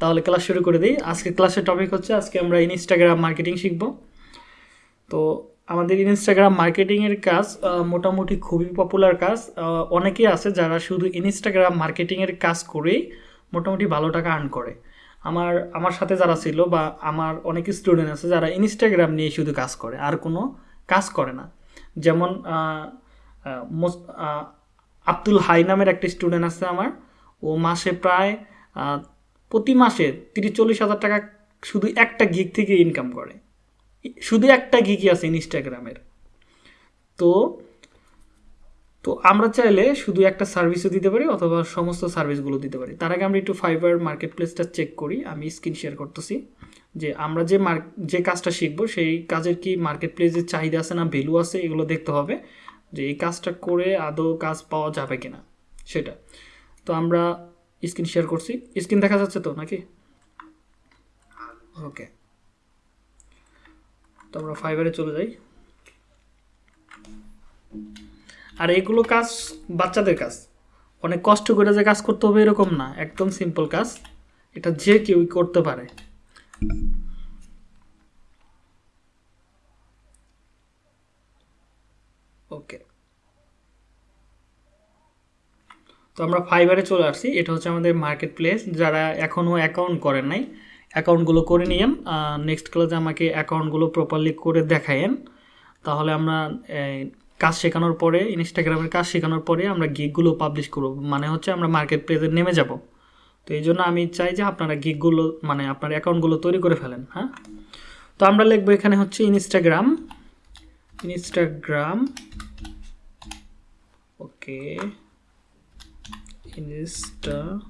তাহলে ক্লাস শুরু করে দিই। আজকে ক্লাসের টপিক হচ্ছে, আজকে আমরা ইনস্টাগ্রাম মার্কেটিং শিখব। তো আমাদের ইনস্টাগ্রাম মার্কেটিংয়ের কাজ মোটামুটি খুবই পপুলার কাজ। অনেকেই আছে যারা শুধু ইনস্টাগ্রাম মার্কেটিংয়ের কাজ করেই মোটামুটি ভালো টাকা আর্ন করে। আমার আমার সাথে যারা ছিল বা আমার অনেক স্টুডেন্ট আছে যারা ইনস্টাগ্রাম নিয়ে শুধু কাজ করে, আর কোনো কাজ করে না। যেমন আব্দুল হাই নামের একটা স্টুডেন্ট আছে আমার। ও মাসে প্রায় প্রতি মাসে তিরিশ চল্লিশ হাজার টাকা শুধু একটা গিগ থেকে ইনকাম করে। শুধু একটা গিগই আছে ইনস্টাগ্রামের। তো তো আমরা চাইলে শুধু একটা সার্ভিসও দিতে পারি অথবা সমস্ত সার্ভিসগুলো দিতে পারি। তার আগে আমরা একটু ফাইবার মার্কেট প্লেসটা চেক করি। আমি স্ক্রিন শেয়ার করতেছি যে আমরা যে মার্ক যে কাজটা শিখব সেই কাজের কি মার্কেট প্লেসের চাহিদা আছে না ভ্যালু আছে এগুলো দেখতে হবে যে এই কাজটা করে আদৌ কাজ পাওয়া যাবে কিনা। সেটা। তো আমরা স্ক্রিন শেয়ার করছি। স্ক্রিন দেখা যাচ্ছে তো নাকি? ওকে তো আমরা ফাইবারে চলে যাই। আর এগুলো কাজ বাচ্চাদের কাজ। অনেক কষ্ট করে যে কাজ করতে হবে এরকম না একদম সিম্পল কাজ। এটা যে কেউই করতে পারে। ওকে তো আমরা ফাইবারে চলে আসছি। এটা হচ্ছে আমাদের মার্কেট প্লেস যারা এখনও অ্যাকাউন্ট করেন নাই অ্যাকাউন্টগুলো করে নিয়েন। নেক্সট ক্লাসে আমাকে অ্যাকাউন্টগুলো প্রপারলি করে দেখায়েন। তাহলে আমরা কাজ শেখানোর পরে ইনস্টাগ্রামের কাজ শেখানোর পরে আমরা গিকগুলো পাবলিশ করব। মানে হচ্ছে আমরা মার্কেট প্লেসে নেমে যাব। তো এই জন্য আমি চাই যে আপনারা গিকগুলো মানে আপনার অ্যাকাউন্টগুলো তৈরি করে ফেলেন হ্যাঁ? তো আমরা লিখব এখানে হচ্ছে Instagram Instagram okay Instagram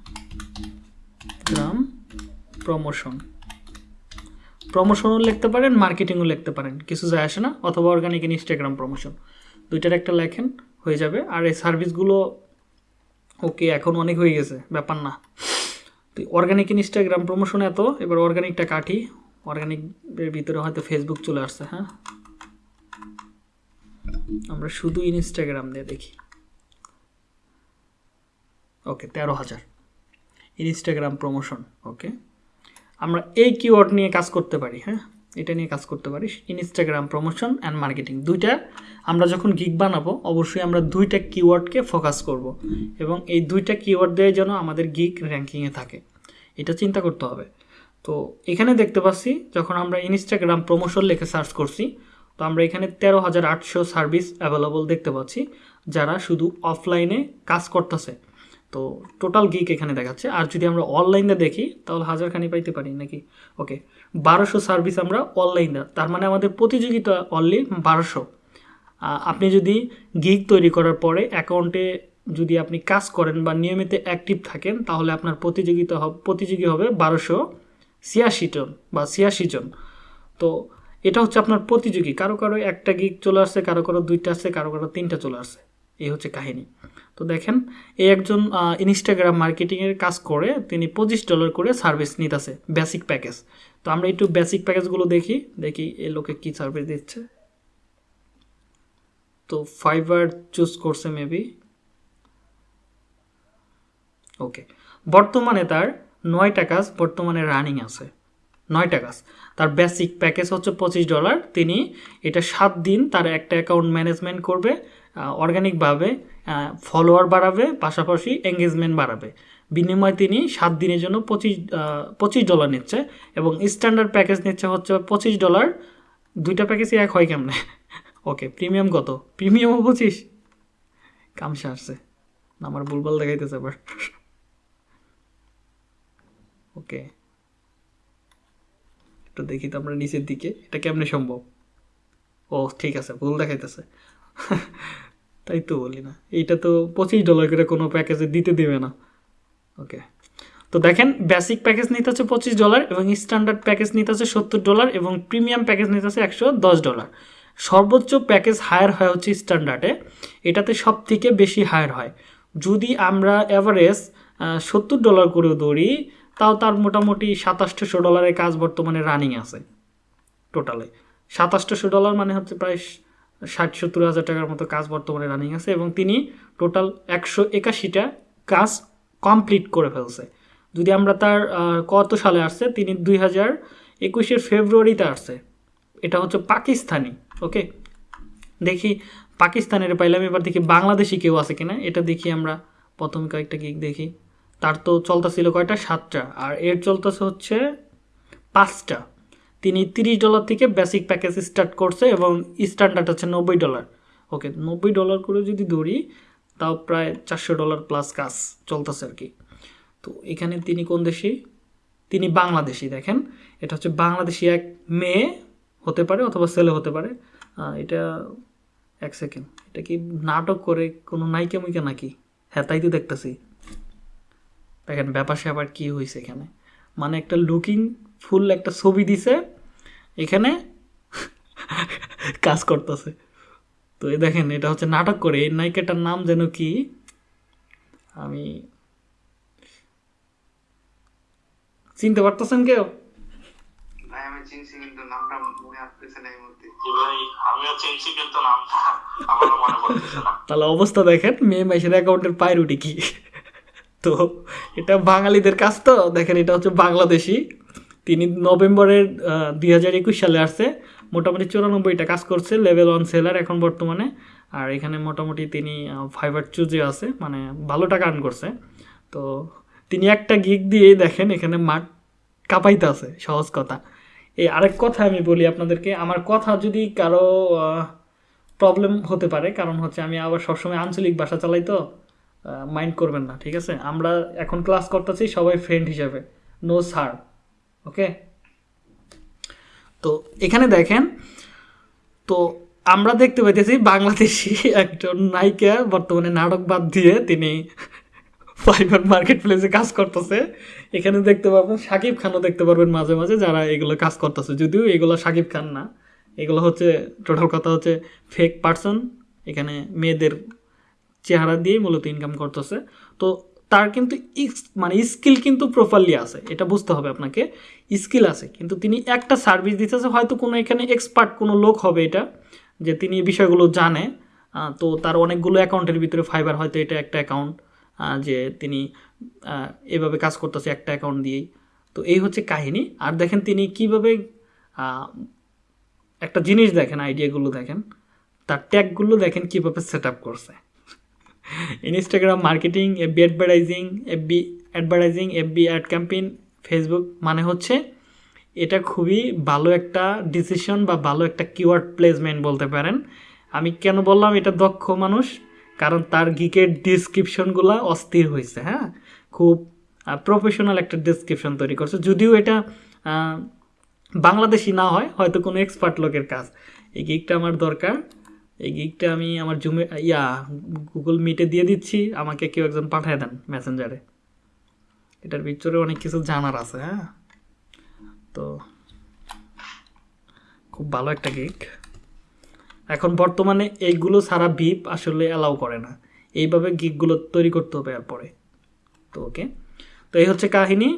promotion প্রমোশনও লিখতে পারেন মার্কেটিংও লিখতে পারেন। কিছু যায় আসে না, অথবা অর্গানিক ইনস্টাগ্রাম প্রমোশন দুইটার একটা লেখেন, হয়ে যাবে। আর এই সার্ভিসগুলো ওকে এখন অনেক হয়ে গেছে, ব্যাপার না। তো অর্গানিক ইনস্টাগ্রাম প্রমোশন এত, এবার অর্গানিকটা কাটি। অর্গানিকের ভিতরে হয়তো ফেসবুক চলে আসছে হ্যাঁ? আমরা শুধু ইনস্টাগ্রাম দিয়ে দেখি। ওকে তেরো হাজার। ইনস্টাগ্রাম প্রমোশন ওকে আমরা এই কিওয়ার্ড নিয়ে কাজ করতে পারি হ্যাঁ? এটা নিয়ে কাজ করতে পারি ইনস্টাগ্রাম প্রমোশন অ্যান্ড মার্কেটিং দুইটা। আমরা যখন গিগ বানাবো, অবশ্যই আমরা দুইটা কিওয়ার্ডকে ফোকাস করব এবং এই দুইটা কিওয়ার্ড দিয়ে যেন আমাদের গিগ র্যাঙ্কিংয়ে থাকে। এটা চিন্তা করতে হবে। তো এখানে দেখতে পাচ্ছি, যখন আমরা ইনস্টাগ্রাম প্রমোশন লিখে সার্চ করছি, তো আমরা এখানে তেরো হাজার আটশো সার্ভিস অ্যাভেলেবল দেখতে পাচ্ছি, যারা শুধু অফলাইনে কাজ করতেছে। তো টোটাল গিক এখানে দেখাচ্ছে। আর যদি আমরা অনলাইনে দেখি, তাহলে হাজারখানি পাইতে পারি নাকি? ওকে বারোশো সার্ভিস আমরা অনলাইনে তার মানে আমাদের প্রতিযোগিতা অনলি বারোশো। আপনি যদি গিক তৈরি করার পরে অ্যাকাউন্টে যদি আপনি কাজ করেন বা নিয়মিত অ্যাক্টিভ থাকেন, তাহলে আপনার প্রতিযোগিতা প্রতিযোগী হবে বারোশো ছিয়াশি জন বা ছিয়াশি জন। তো এটা হচ্ছে আপনার প্রতিযোগী। কারও কারও একটা গিগ চলে আসছে, কারও কারও দুইটা আসছে, কারও কারও তিনটা চলে আসছে। এই হচ্ছে কাহিনী। তো দেখেন, এই একজন ইনস্টাগ্রাম মার্কেটিংয়ের কাজ করে, তিনি পঁচিশ ডলার করে সার্ভিস নিতেছে বেসিক প্যাকেজ তো আমরা একটু বেসিক প্যাকেজগুলো দেখি দেখি এ লোকে কী সার্ভিস দিচ্ছে। তো ফাইবার চুজ করছে মেবি ওকে বর্তমানে তার নয়টা কাজ বর্তমানে রানিং আছে। নয়টা কাজ। তার বেসিক প্যাকেজ হচ্ছে পঁচিশ ডলার তিনি এটা সাত দিন তার একটা অ্যাকাউন্ট ম্যানেজমেন্ট করবে অর্গানিকভাবে ফলোয়ার বাড়াবে, পাশাপাশি এঙ্গেজমেন্ট বাড়াবে। বিনিময়ে তিনি সাত দিনের জন্য পঁচিশ পঁচিশ ডলার নিচ্ছে এবং স্ট্যান্ডার্ড প্যাকেজ নিচ্ছে হচ্ছে পঁচিশ ডলার দুইটা প্যাকেজই এক হয় কেমনে? ওকে প্রিমিয়াম কত? প্রিমিয়ামও পঁচিশ? কামসা আসছে। আমার ভুলভাল দেখাইতেছে আবার। ওকে একটু দেখি তো আমরা নিচের দিকে, এটা কেমনে সম্ভব? ও, ঠিক আছে, ভুল দেখাইতেছে। তাই তো বলি না। এইটা তো পঁচিশ ডলার করে কোনো প্যাকেজে দিতে দেবে না। ওকে তো দেখেন বেসিক প্যাকেজ নিতে হচ্ছে পঁচিশ ডলার এবং স্ট্যান্ডার্ড প্যাকেজ নিতে হচ্ছে সত্তর ডলার এবং প্রিমিয়াম প্যাকেজ নিতে হচ্ছে একশো দশ ডলার সর্বোচ্চ প্যাকেজ হায়ার হয় হচ্ছে স্ট্যান্ডার্ডে এটাতে সব থেকে বেশি হায়ার হয়। যদি আমরা অ্যাভারেজ সত্তর ডলার করেও ধরি, তাও তার মোটামুটি সাতাশশো ডলারের কাজ বর্তমানে রানিং আছে। টোটালে সাতাশশো ডলার মানে হচ্ছে প্রায় ষাট সত্তর হাজার টাকার মতো কাজ বর্তমানে রানিং আছে এবং তিনি টোটাল একশো একাশিটা কাজ কমপ্লিট করে ফেলছে। যদি আমরা তার কত সালে আসছে? তিনি দুই হাজার একুশের ফেব্রুয়ারিতে আসছে। এটা হচ্ছে পাকিস্তানি ওকে দেখি পাকিস্তানের পাইলাম এবার দেখি বাংলাদেশি কেউ আছে কিনা। এটা দেখি আমরা প্রথম কয়েকটা গিক দেখি। তার তো চলতেছিল কয়টা? সাতটা। আর এর চলতেছে হচ্ছে পাঁচটা। তিনি তিরিশ ডলার থেকে বেসিক প্যাকেজ স্টার্ট করছে এবং স্ট্যান্ডার্ড হচ্ছে নব্বই ডলার। ওকে নব্বই ডলার করে যদি ধরি, তাও প্রায় চারশো ডলার প্লাস কাজ চলতেছে আর কি। তো এখানে তিনি কোন দেশি? তিনি বাংলাদেশি, দেখেন। এটা হচ্ছে বাংলাদেশি এক মেয়ে হতে পারে অথবা ছেলে হতে পারে। এটা এক সেকেন্ড এটা কি নাটক করে কোনো নায়িকা মুইকা নাকি? হ্যাঁ তাই তো দেখতেছি। দেখেন ব্যাপার স্যাপার কী হয়েছে এখানে? মানে একটা লুকিং ফুল একটা ছবি দিছে এখানে কাজ করতেছে। তো এই দেখেন এটা হচ্ছে নাটক করে এই নায়িকাটার নাম যেন কি? আমি চিনতে পারতেছেন কেউ? তাহলে অবস্থা দেখেন মেয়ে মাইসের অ্যাকাউন্টের পায়ের উঠি কি? তো এটা বাঙালিদের কাজ তো দেখেন এটা হচ্ছে বাংলাদেশি। তিনি নভেম্বরের দুই হাজার একুশ সালে আসছে। মোটামুটি চুরানব্বইটা কাজ করছে লেভেল ওয়ান সেলার এখন বর্তমানে। আর এখানে মোটামুটি তিনি ফাইবার চুজে আছে মানে ভালো টাকা আর্ন করছে। তো তিনি একটা গিগ দিয়েই দেখেন, এখানে মাঠ কাঁপাইতে আছে, সহজ কথা। এই আরেক কথা আমি বলি আপনাদেরকে, আমার কথা যদি কারও প্রবলেম হতে পারে, কারণ হচ্ছে আমি আবার সবসময় আঞ্চলিক ভাষা চালাই তো মাইন্ড করবেন না, ঠিক আছে? আমরা এখন ক্লাস করতেছি সবাই ফ্রেন্ড হিসাবে। No sir okay? তো এখানে দেখেন, তো আমরা দেখতে পাইতেছি বাংলাদেশি একজন নায়িকা বর্তমানে নাটক বাদ দিয়ে তিনি ফাইবার মার্কেট প্লেসে কাজ করতেছে। এখানে দেখতে পারবেন সাকিব খানও দেখতে পারবেন মাঝে মাঝে যারা এগুলো কাজ করতেছে। যদিও এগুলো সাকিব খান না, এগুলো হচ্ছে টোটাল কথা হচ্ছে ফেক পার্সন এখানে মেয়েদের চেহারা দিয়ে মূলত ইনকাম করতেছে। তো তার কিন্তু মানে স্কিল কিন্তু প্রপারলি আছে, এটা বুঝতে হবে আপনাকে। স্কিল আছে, কিন্তু তিনি একটা সার্ভিস দিতেছে, হয়তো কোনো এখানে এক্সপার্ট কোনো লোক হবে এটা, যে তিনি বিষয়গুলো জানে। তো তার অনেকগুলো অ্যাকাউন্টের ভিতরে ফাইবার হয়তো এটা একটা অ্যাকাউন্ট যে তিনি এভাবে কাজ করতেছে একটা অ্যাকাউন্ট দিয়েই। তো এই হচ্ছে কাহিনী। আর দেখেন তিনি কীভাবে একটা জিনিস দেখেন আইডিয়াগুলো দেখেন, তার ট্যাগগুলো দেখেন কীভাবে সেট আপ করছে। Instagram marketing FB advertising FB advertising FB ad campaign Facebook মানে হচ্ছে এটা খুবই ভালো একটা ডিসিশন বা ভালো একটা কিওয়ার্ড প্লেসমেন্ট বলতে পারেন। আমি কেন বললাম এটা দক্ষ মানুষ? কারণ তার গিকের ডিসক্রিপশনগুলো অস্থির হয়েছে হ্যাঁ? খুব প্রফেশনাল একটা ডিসক্রিপশন তৈরি করছে। যদিও এটা বাংলাদেশি না হয়, হয়তো কোনো এক্সপার্ট লোকের কাজ। এই গিকটা আমার দরকার। এই গিকটা আমি আমার জুমে ইয়া গুগল মিটে দিয়ে দিচ্ছি, আমাকে কেউ একজন পাঠিয়ে দেন মেসেঞ্জারে এটার ভিতরে অনেক কিছু জানার আছে হ্যাঁ? তো, খুব ভালো একটা গিক এখন বর্তমানে এইগুলো সারা বিপ আসলে অ্যালাউ করে না। এইভাবে গিকগুলো তৈরি করতে হবে এরপরে। তো ওকে তো এই হচ্ছে কাহিনী।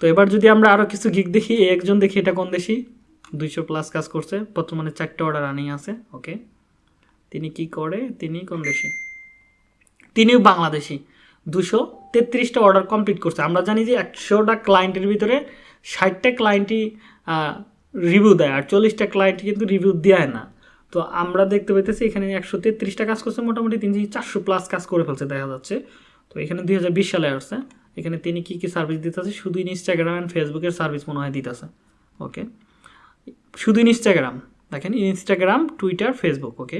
তো এবার যদি আমরা আরও কিছু গিক দেখি একজন দেখি এটা কোন দেশি? দুইশো প্লাস কাজ করছে, বর্তমানে চারটে অর্ডার রানিং আছে ওকে তিনি কি করে? তিনি কোন দেশি? তিনিও বাংলাদেশি। দুশো তেত্রিশটা অর্ডার কমপ্লিট করছে। আমরা জানি যে একশোটা ক্লায়েন্টের ভিতরে ষাটটা ক্লায়েন্টই রিভিউ দেয় আর চল্লিশটা ক্লায়েন্ট কিন্তু রিভিউ দেয় না। তো আমরা দেখতে পেতেছি এখানে একশো তেত্রিশটা কাজ করছে। মোটামুটি তিনি চারশো প্লাস কাজ করে ফেলছে দেখা যাচ্ছে। তো এখানে দুই হাজার বিশ সালে আসছে। এখানে তিনি কী কী সার্ভিস দিতেছে? শুধু ইনস্টাগ্রাম অ্যান্ড ফেসবুকের সার্ভিস মনে হয় দিতেছে। ওকে শুধু ইনস্টাগ্রাম দেখেন ইনস্টাগ্রাম টুইটার ফেসবুক ওকে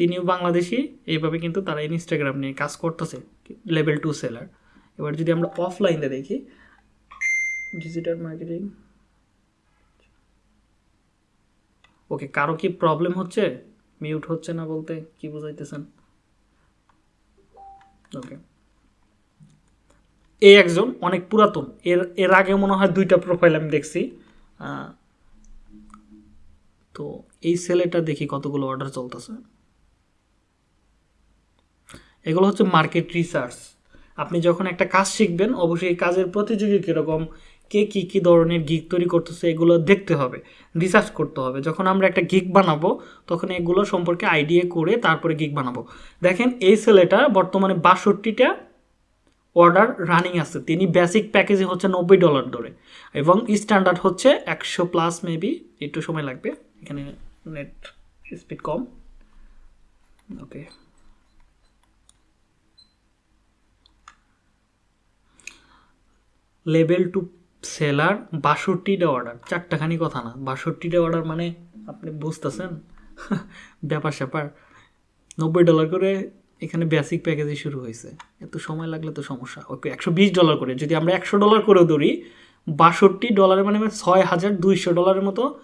তিনিও বাংলাদেশি, এইভাবে কিন্তু তারা ইনস্টাগ্রাম নিয়ে কাজ করতেছে লেভেল টু সেলার এবার যদি আমরা অফলাইনে দেখি ডিজিটাল মার্কেটিং ওকে কারও কি প্রবলেম হচ্ছে? মিউট হচ্ছে না বলতে কি বুঝাইতেছেন? ওকে এই একজন অনেক পুরাতন, এর এর আগে মনে হয় দুইটা প্রোফাইল আমি দেখছি। তো এই ছেলেটা দেখি কতগুলো অর্ডার চলতেছে। এগুলো হচ্ছে মার্কেট রিসার্চ আপনি যখন একটা কাজ শিখবেন, অবশ্যই কাজের প্রতিযোগী কীরকম, কে কী কী ধরনের গিগ তৈরি করতেছে, এগুলো দেখতে হবে রিসার্চ করতে হবে। যখন আমরা একটা গিগ বানাবো, তখন এগুলো সম্পর্কে আইডিয়া করে তারপরে গিগ বানাবো। দেখেন, এই ছেলেটা বর্তমানে বাষট্টিটা অর্ডার রানিং আছে। তিনি বেসিক প্যাকেজে হচ্ছে নব্বই ডলার ধরে। এবং স্ট্যান্ডার্ড হচ্ছে একশো প্লাস মেবি একটু সময় লাগবে। এখানে নেট স্পিড কম। ওকে লেভেল টু সেলার বাষট্টিটা অর্ডার। চারটাখানি কথা না। বাষট্টিটা অর্ডার মানে আপনি বুঝতেছেন? ব্যাপার স্যাপার। নব্বই ডলার করে এখানে বেসিক প্যাকেজে শুরু হয়েছে। এত সময় লাগলে তো সমস্যা। ওকে, একশো বিশ ডলার করে। যদি আমরা একশো ডলার করেও ধরি, বাষট্টি ডলারের মানে ছয় হাজার দুইশো ডলারের মতো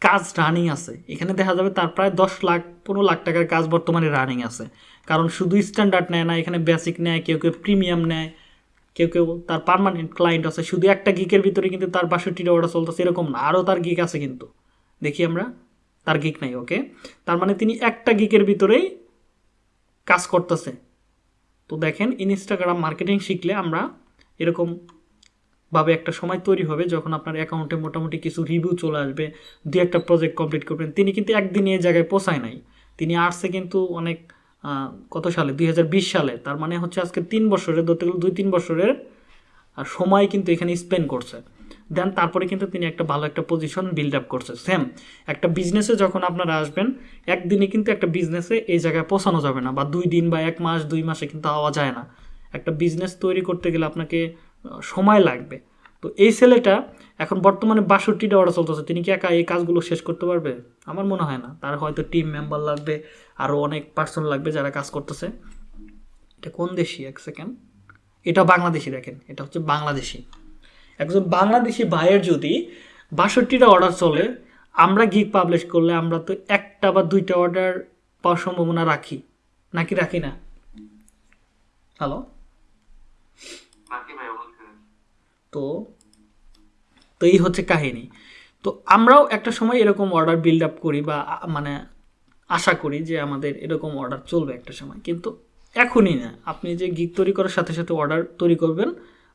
কাজ রানিং আছে। এখানে দেখা যাবে তার প্রায় দশ লাখ, পনেরো লাখ টাকার কাজ বর্তমানে রানিং আছে। কারণ শুধু স্ট্যান্ডার্ড নেয় না, এখানে বেসিক নেয়, কেউ কেউ প্রিমিয়াম নেয়। কেউ কেউ তার পার্মানেন্ট ক্লায়েন্ট আছে। শুধু একটা গিকের ভিতরে কিন্তু তার বাষট্টিটা অর্ডার চলতেছে, এরকম না। আরও তার গিক আছে কিন্তু। দেখি আমরা, তার গিক নাই ওকে তার মানে তিনি একটা গিকের ভিতরেই কাজ করতেছে। তো দেখেন ইনস্টাগ্রাম মার্কেটিং শিখলে আমরা এরকম ভাবে একটা সময় তৈরি হবে যখন আপনার অ্যাকাউন্টে মোটামুটি কিছু রিভিউ চলে আসবে দু একটা প্রজেক্ট কমপ্লিট করবেন। তিনি কিন্তু একদিনে এই জায়গায় পোষায় নাই। তিনি আর্টসে কিন্তু অনেক কত সালে? দুই হাজার বিশ সালে। তার মানে হচ্ছে আজকে তিন বছরের, ধরতে গেলে দুই তিন বছরের সময় কিন্তু এখানে স্পেন্ড করছে। দেন তারপরে কিন্তু তিনি একটা ভালো একটা পজিশন বিল্ড আপ করছে। সেম একটা বিজনেসে যখন আপনারা আসবেন, একদিনে কিন্তু একটা বিজনেসে এই জায়গায় পৌঁছানো যাবে না, বা দুই দিন বা এক মাস, দুই মাসে কিন্তু হওয়া যায় না। একটা বিজনেস তৈরি করতে গেলে আপনাকে সময় লাগবে। তো এই ছেলেটা এখন বর্তমানে বাষট্টিটা অর্ডার চলতেছে তিনি কি একা এই কাজগুলো শেষ করতে পারবে? আমার মনে হয় না। তার হয়তো টিম মেম্বার লাগবে আরও অনেক পার্সন লাগবে যারা কাজ করতেছে। এটা কোন দেশি? এক সেকেন্ড এটা বাংলাদেশি দেখেন এটা হচ্ছে বাংলাদেশি। একজন বাংলাদেশি ভাইয়ের যদি বাষট্টিটা অর্ডার চলে আমরা গিগ পাবলিশ করলে আমরা তো একটা বা দুইটা অর্ডার পাওয়ার সম্ভাবনা রাখি নাকি রাখি না? হ্যালো তো তো এই হচ্ছে কাহিনী। তো আমরাও একটা সময় এরকম অর্ডার বিল্ড আপ করি বা মানে আশা করি যে আমাদের এরকম অর্ডার চলবে একটা সময়। কিন্তু এখনই না। আপনি যে গিগ তৈরি করার সাথে সাথে অর্ডার তৈরি করবেন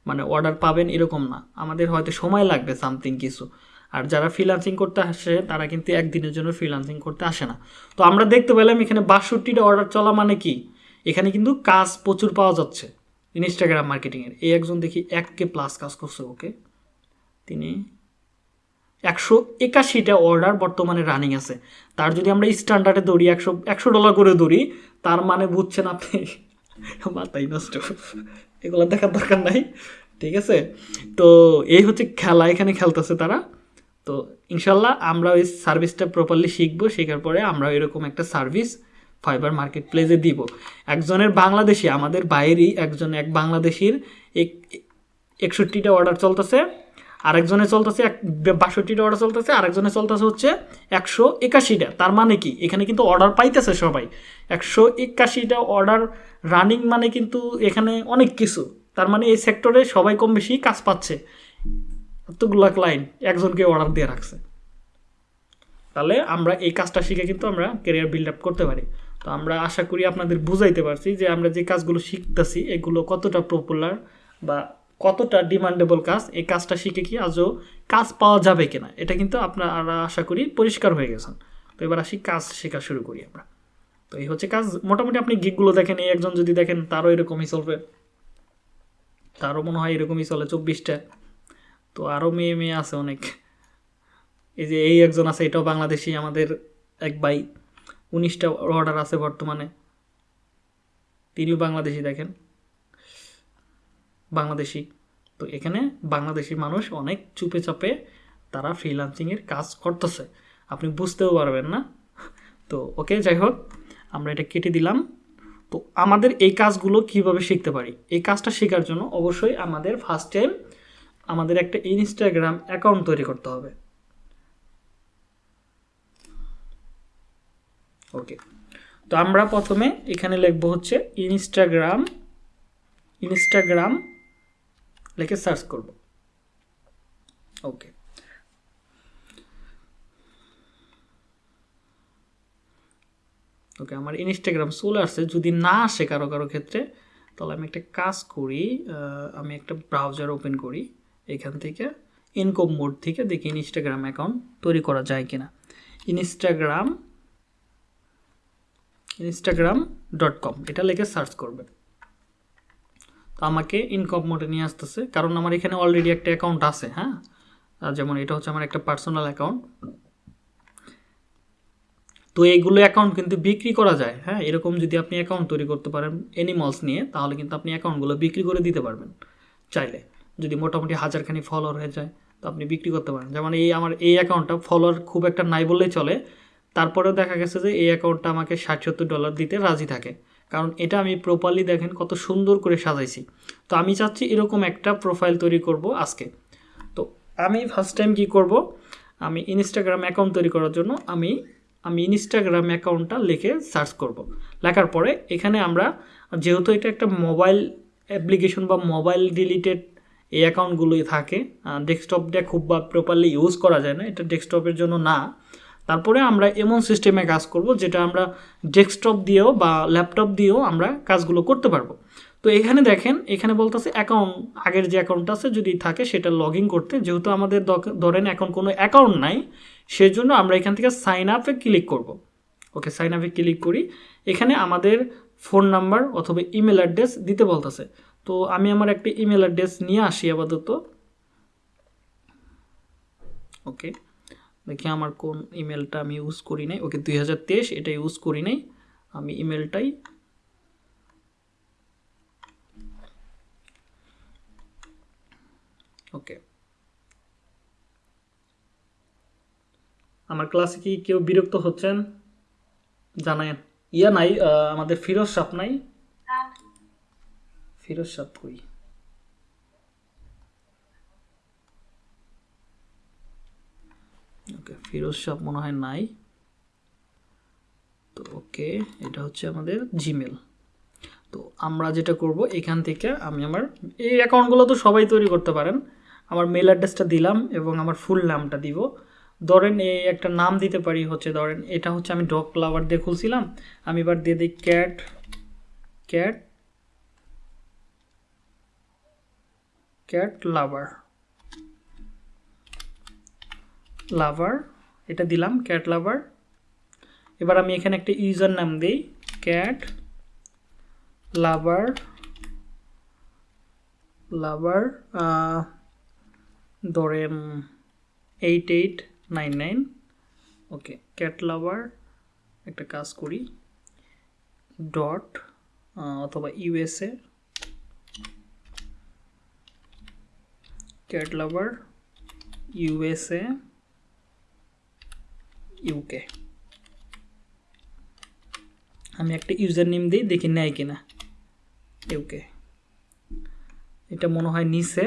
মানে অর্ডার পাবেন এরকম না। আমাদের হয়তো সময় লাগবে সামথিং কিছু। আর যারা ফ্রিলান্সিং করতে আসে, তারা কিন্তু একদিনের জন্য ফ্রিলান্সিং করতে আসে না। তো আমরা দেখতে পেলাম এখানে বাষট্টিটা অর্ডার চলা মানে কি? এখানে কিন্তু কাজ প্রচুর পাওয়া যাচ্ছে। ইনস্টাগ্রাম মার্কেটিংয়ের এই একজন দেখি এক কে প্লাস কাজ করছে, ওকে। তিনি। একশো একাশিটা অর্ডার বর্তমানে রানিং আছে। তার যদি আমরা স্ট্যান্ডার্ডে দৌড়ি একশো একশো ডলার করে দৌড়ি তার মানে বুঝছেন আপনি? মাথাই নষ্ট। এগুলো দেখার দরকার নাই। ঠিক আছে? তো এই হচ্ছে খেলা এখানে খেলতেছে তারা। তো ইনশাল্লাহ আমরা ওই সার্ভিসটা প্রপারলি শিখব। শেখার পরে আমরা এরকম একটা সার্ভিস ফাইবার মার্কেট প্লেসে দিব। একজনের বাংলাদেশি, আমাদের বাইরেই একজন, এক বাংলাদেশির এক, একষট্টিটা অর্ডার চলতেছে। আরেকজনে চলতেছে এক বাষট্টিটা অর্ডার চলতেছে, আরেকজনে চলতেছে হচ্ছে একশো একাশিটা। তার মানে কি? এখানে কিন্তু অর্ডার পাইতেছে সবাই। একশো একাশিটা অর্ডার রানিং মানে কিন্তু এখানে অনেক কিছু। তার মানে এই সেক্টরে সবাই কম বেশি কাজ পাচ্ছে। এতগুলা ক্লায়েন্ট একজনকে অর্ডার দিয়ে রাখছে। তাহলে আমরা এই কাজটা শিখে কিন্তু আমরা ক্যারিয়ার বিল্ড আপ করতে পারি। তো আমরা আশা করি আপনাদের বুঝাইতে পারছি যে আমরা যে কাজগুলো শিখতেছি, এগুলো কতটা পপুলার বা কতটা ডিমান্ডেবল কাজ, এই কাজটা শিখে কি আজও কাজ পাওয়া যাবে কিনা? এটা কিন্তু আপনারা আশা করি পরিষ্কার হয়ে গেছেন। তো এবার আসি কাজ শেখা শুরু করি আমরা। তো এই হচ্ছে কাজ। মোটামুটি আপনি গিকগুলো দেখেন, এই একজন যদি দেখেন, তারও এরকমই চলবে। তারও মনে হয় এরকমই চলে চব্বিশটা। তো আরও মেয়ে মেয়ে আছে অনেক। এই যে এই একজন আছে, এটাও বাংলাদেশি, আমাদের এক ভাই। উনিশটা অর্ডার আছে বর্তমানে। তিনিও বাংলাদেশি দেখেন। বাংলাদেশি। তো এখানে বাংলাদেশি মানুষ অনেক চুপে চাপে তারা ফ্রিলান্সিংয়ের কাজ করতেছে। আপনি বুঝতেও পারবেন না। তো ওকে, যাই হোক, আমরা এটা কেটে দিলাম। তো আমাদের এই কাজগুলো কীভাবে শিখতে পারি? এই কাজটা শেখার জন্য অবশ্যই আমাদের ফার্স্ট টাইম আমাদের একটা ইনস্টাগ্রাম অ্যাকাউন্ট তৈরি করতে হবে। ওকে, তো আমরা প্রথমে এখানে লিখব হচ্ছে ইনস্টাগ্রাম ইনস্টাগ্রাম লিখে সার্চ করব। ওকে ওকে আমার ইনস্টাগ্রাম চলে আসছে। যদি না আসে কারও কারও ক্ষেত্রে, তাহলে আমি একটা কাজ করি আমি একটা ব্রাউজার ওপেন করি। এখান থেকে ইনকম মোড থেকে দেখি ইনস্টাগ্রাম অ্যাকাউন্ট তৈরি করা যায় কিনা। ইনস্টাগ্রাম ইনস্টাগ্রাম ডট কম এটা লিখে সার্চ করবেন। তো আমাকে ইনকম মোডে নিয়ে আসতেছে। কারণ আমার এখানে অলরেডি একটা অ্যাকাউন্ট আছে হ্যাঁ? যেমন এটা হচ্ছে আমার একটা পার্সোনাল অ্যাকাউন্ট তো এইগুলো অ্যাকাউন্ট কিন্তু বিক্রি করা যায় হ্যাঁ? এরকম যদি আপনি অ্যাকাউন্ট তৈরি করতে পারেন এনিমলস নিয়ে, তাহলে কিন্তু আপনি অ্যাকাউন্টগুলো বিক্রি করে দিতে পারবেন চাইলে। যদি মোটামুটি হাজারখানি ফলোয়ার হয়ে যায়, তো আপনি বিক্রি করতে পারেন। যেমন এই আমার এই অ্যাকাউন্টটা ফলোয়ার খুব একটা নাই বললেই চলে। তারপরেও দেখা গেছে যে এই অ্যাকাউন্টটা আমাকে ষাট সত্তর ডলার দিতে রাজি থাকে। কারণ এটা আমি প্রপারলি দেখেন কত সুন্দর করে সাজাইছি। তো আমি চাচ্ছি এরকম একটা প্রোফাইল তৈরি করব আজকে। তো আমি ফার্স্ট টাইম কি করব? আমি ইনস্টাগ্রাম অ্যাকাউন্ট তৈরি করার জন্য আমি আমি ইনস্টাগ্রাম অ্যাকাউন্টটা লিখে সার্চ করব। লেখার পরে এখানে আমরা, যেহেতু এটা একটা মোবাইল অ্যাপ্লিকেশন বা মোবাইল রিলেটেড এই অ্যাকাউন্টগুলোই থাকে ডেস্কটপটা খুব বা প্রপারলি ইউজ করা যায় না, এটা ডেস্কটপের জন্য না। তারপরে আমরা এমন সিস্টেমে কাজ করব যেটা আমরা ডেস্কটপ দিয়েও বা ল্যাপটপ দিয়েও আমরা কাজগুলো করতে পারব। তো এখানে দেখেন, এখানে বলতেছে অ্যাকাউন্ট আগের যে অ্যাকাউন্ট আছে যদি থাকে সেটা লগ ইন করতে। যেহেতু আমাদের ধরেন এখন কোনো অ্যাকাউন্ট নাই, সেজন্য আমরা এখান থেকে সাইন আপে ক্লিক করব। ওকে সাইন আপে ক্লিক করি। এখানে আমাদের ফোন নাম্বার অথবা ইমেল অ্যাড্রেস দিতে বলতেছে। তো আমি আমার একটা ইমেল অ্যাড্রেস নিয়ে আসি আপাতত। ওকে। দেখি আমার কোন ইমেলটা আমি ইউজ করি নাই। ওকে দুই হাজার তেইশ এটা ইউজ করি নাই। আমি ইমেলটাই ওকে। আমার ক্লাসে কি কেউ বিরক্ত হচ্ছেন? জানায় ইয়া নাই আমাদের ফিরোজ সাপ নাই? ফিরোজ সাপ কই? ওকে, ফিরোজ সাপ মনে হয় নাই। তো ওকে, এটা হচ্ছে আমাদের জিমেল তো আমরা যেটা করব, এখান থেকে আমি আমার, এই অ্যাকাউন্টগুলো তো সবাই তৈরি করতে পারেন। আমার মেল অ্যাড্রেসটা দিলাম এবং আমার ফুল নামটা দিব। ধরেন এই একটা নাম দিতে পারি হচ্ছে, ধরেন এটা হচ্ছে আমি ডগ লাভার দিয়ে খুলছিলাম। আমি এবার দিয়ে দিই cat cat cat lover lover এটা দিলাম ক্যাট লাভার এবার আমি এখানে একটা ইউজার নাম দিই ক্যাট লাভার লাভার ধরেন eight eight nine nine okay cat lover একটা কাজ করি ডট অথবা USA cat lover USA UK আমি একটা ইউজার নেম দিই, দেখি নেয় কিনা। ইউকে এটা মনে হয় নিচে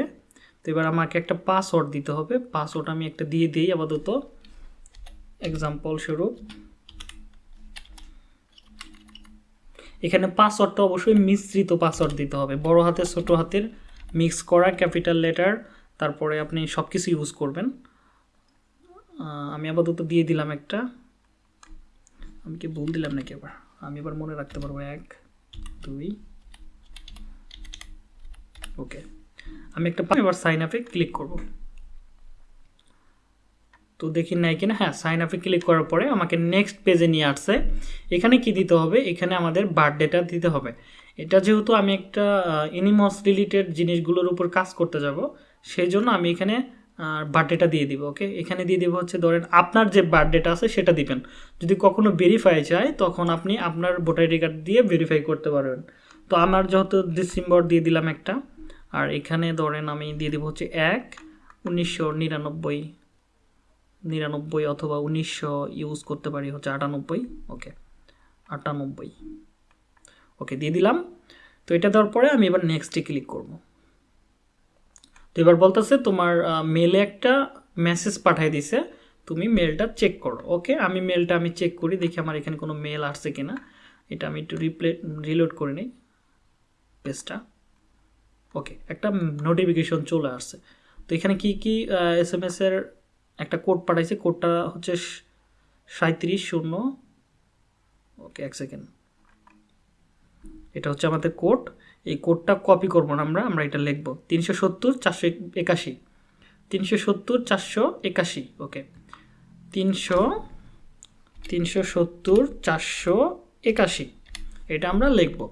তো এবার আমাকে একটা পাসওয়ার্ড দিতে হবে। পাসওয়ার্ড আমি একটা দিয়ে দিই আপাতত। এক্সাম্পল স্বরূপ। এখানে পাসওয়ার্ডটা অবশ্যই মিশ্রিত পাসওয়ার্ড দিতে হবে। বড় হাতের, ছোট হাতের মিক্স করা ক্যাপিটাল লেটার তারপরে আপনি সব কিছু ইউজ করবেন। আমি আপাতত দিয়ে দিলাম একটা। আমি কি ভুল দিলাম নাকি এবার আমি এবার মনে রাখতে পারব। এক, দুই, ওকে। আমি একটা এবার সাইন আপে ক্লিক করব। তো দেখি নাই কিনা? হ্যাঁ সাইন আপে ক্লিক করার পরে আমাকে নেক্সট পেজে নিয়ে আসছে। এখানে কি দিতে হবে? এখানে আমাদের বার্থডেটা দিতে হবে। এটা যেহেতু আমি একটা এনিমস রিলেটেড জিনিসগুলোর উপর কাজ করতে যাব সেই জন্য আমি এখানে বার্থডেটা দিয়ে দিব ওকে এখানে দিয়ে দিব হচ্ছে ধরেন আপনার যে বার্থডেটা আছে সেটা দিবেন। যদি কখনো ভেরিফাই চায় তখন আপনি আপনার ভোটার আইডি কার্ড দিয়ে ভেরিফাই করতে পারবেন। তো আমার যেহেতু ডিসেম্বর দিয়ে দিলাম একটা, আর এখানে ধরেন আমি দিয়ে দেবো হচ্ছে এক, উনিশশো নিরানব্বই নিরানব্বই অথবা উনিশশো ইউজ করতে পারি হচ্ছে আটানব্বই ওকে আটানব্বই ওকে দিয়ে দিলাম। তো এটা দেওয়ার পরে আমি এবার নেক্সটে ক্লিক করব। এবার বলতেছে তোমার মেলে একটা মেসেজ পাঠিয়ে দিছে, তুমি মেলটা চেক করো ওকে আমি মেলটা আমি চেক করি, দেখি আমার এখানে কোনো মেল আসছে কিনা। এটা আমি একটু রিপ্লে রিলোড করে নিই পেজটা ওকে একটা নোটিফিকেশন চলে আসছে। তো এখানে কি কি এস এম এর একটা কোড পাঠাইছে? কোডটা হচ্ছে সাঁত্রিশ শূন্য ওকে এক সেকেন্ড এটা হচ্ছে আমাদের কোড। এই কোডটা কপি করব না আমরা আমরা এটা লিখব। তিনশো সত্তর, চারশো একাশি। তিনশো সত্তর, চারশো একাশি ওকে তিনশো তিনশো সত্তর, চারশো একাশি। এটা আমরা লিখব।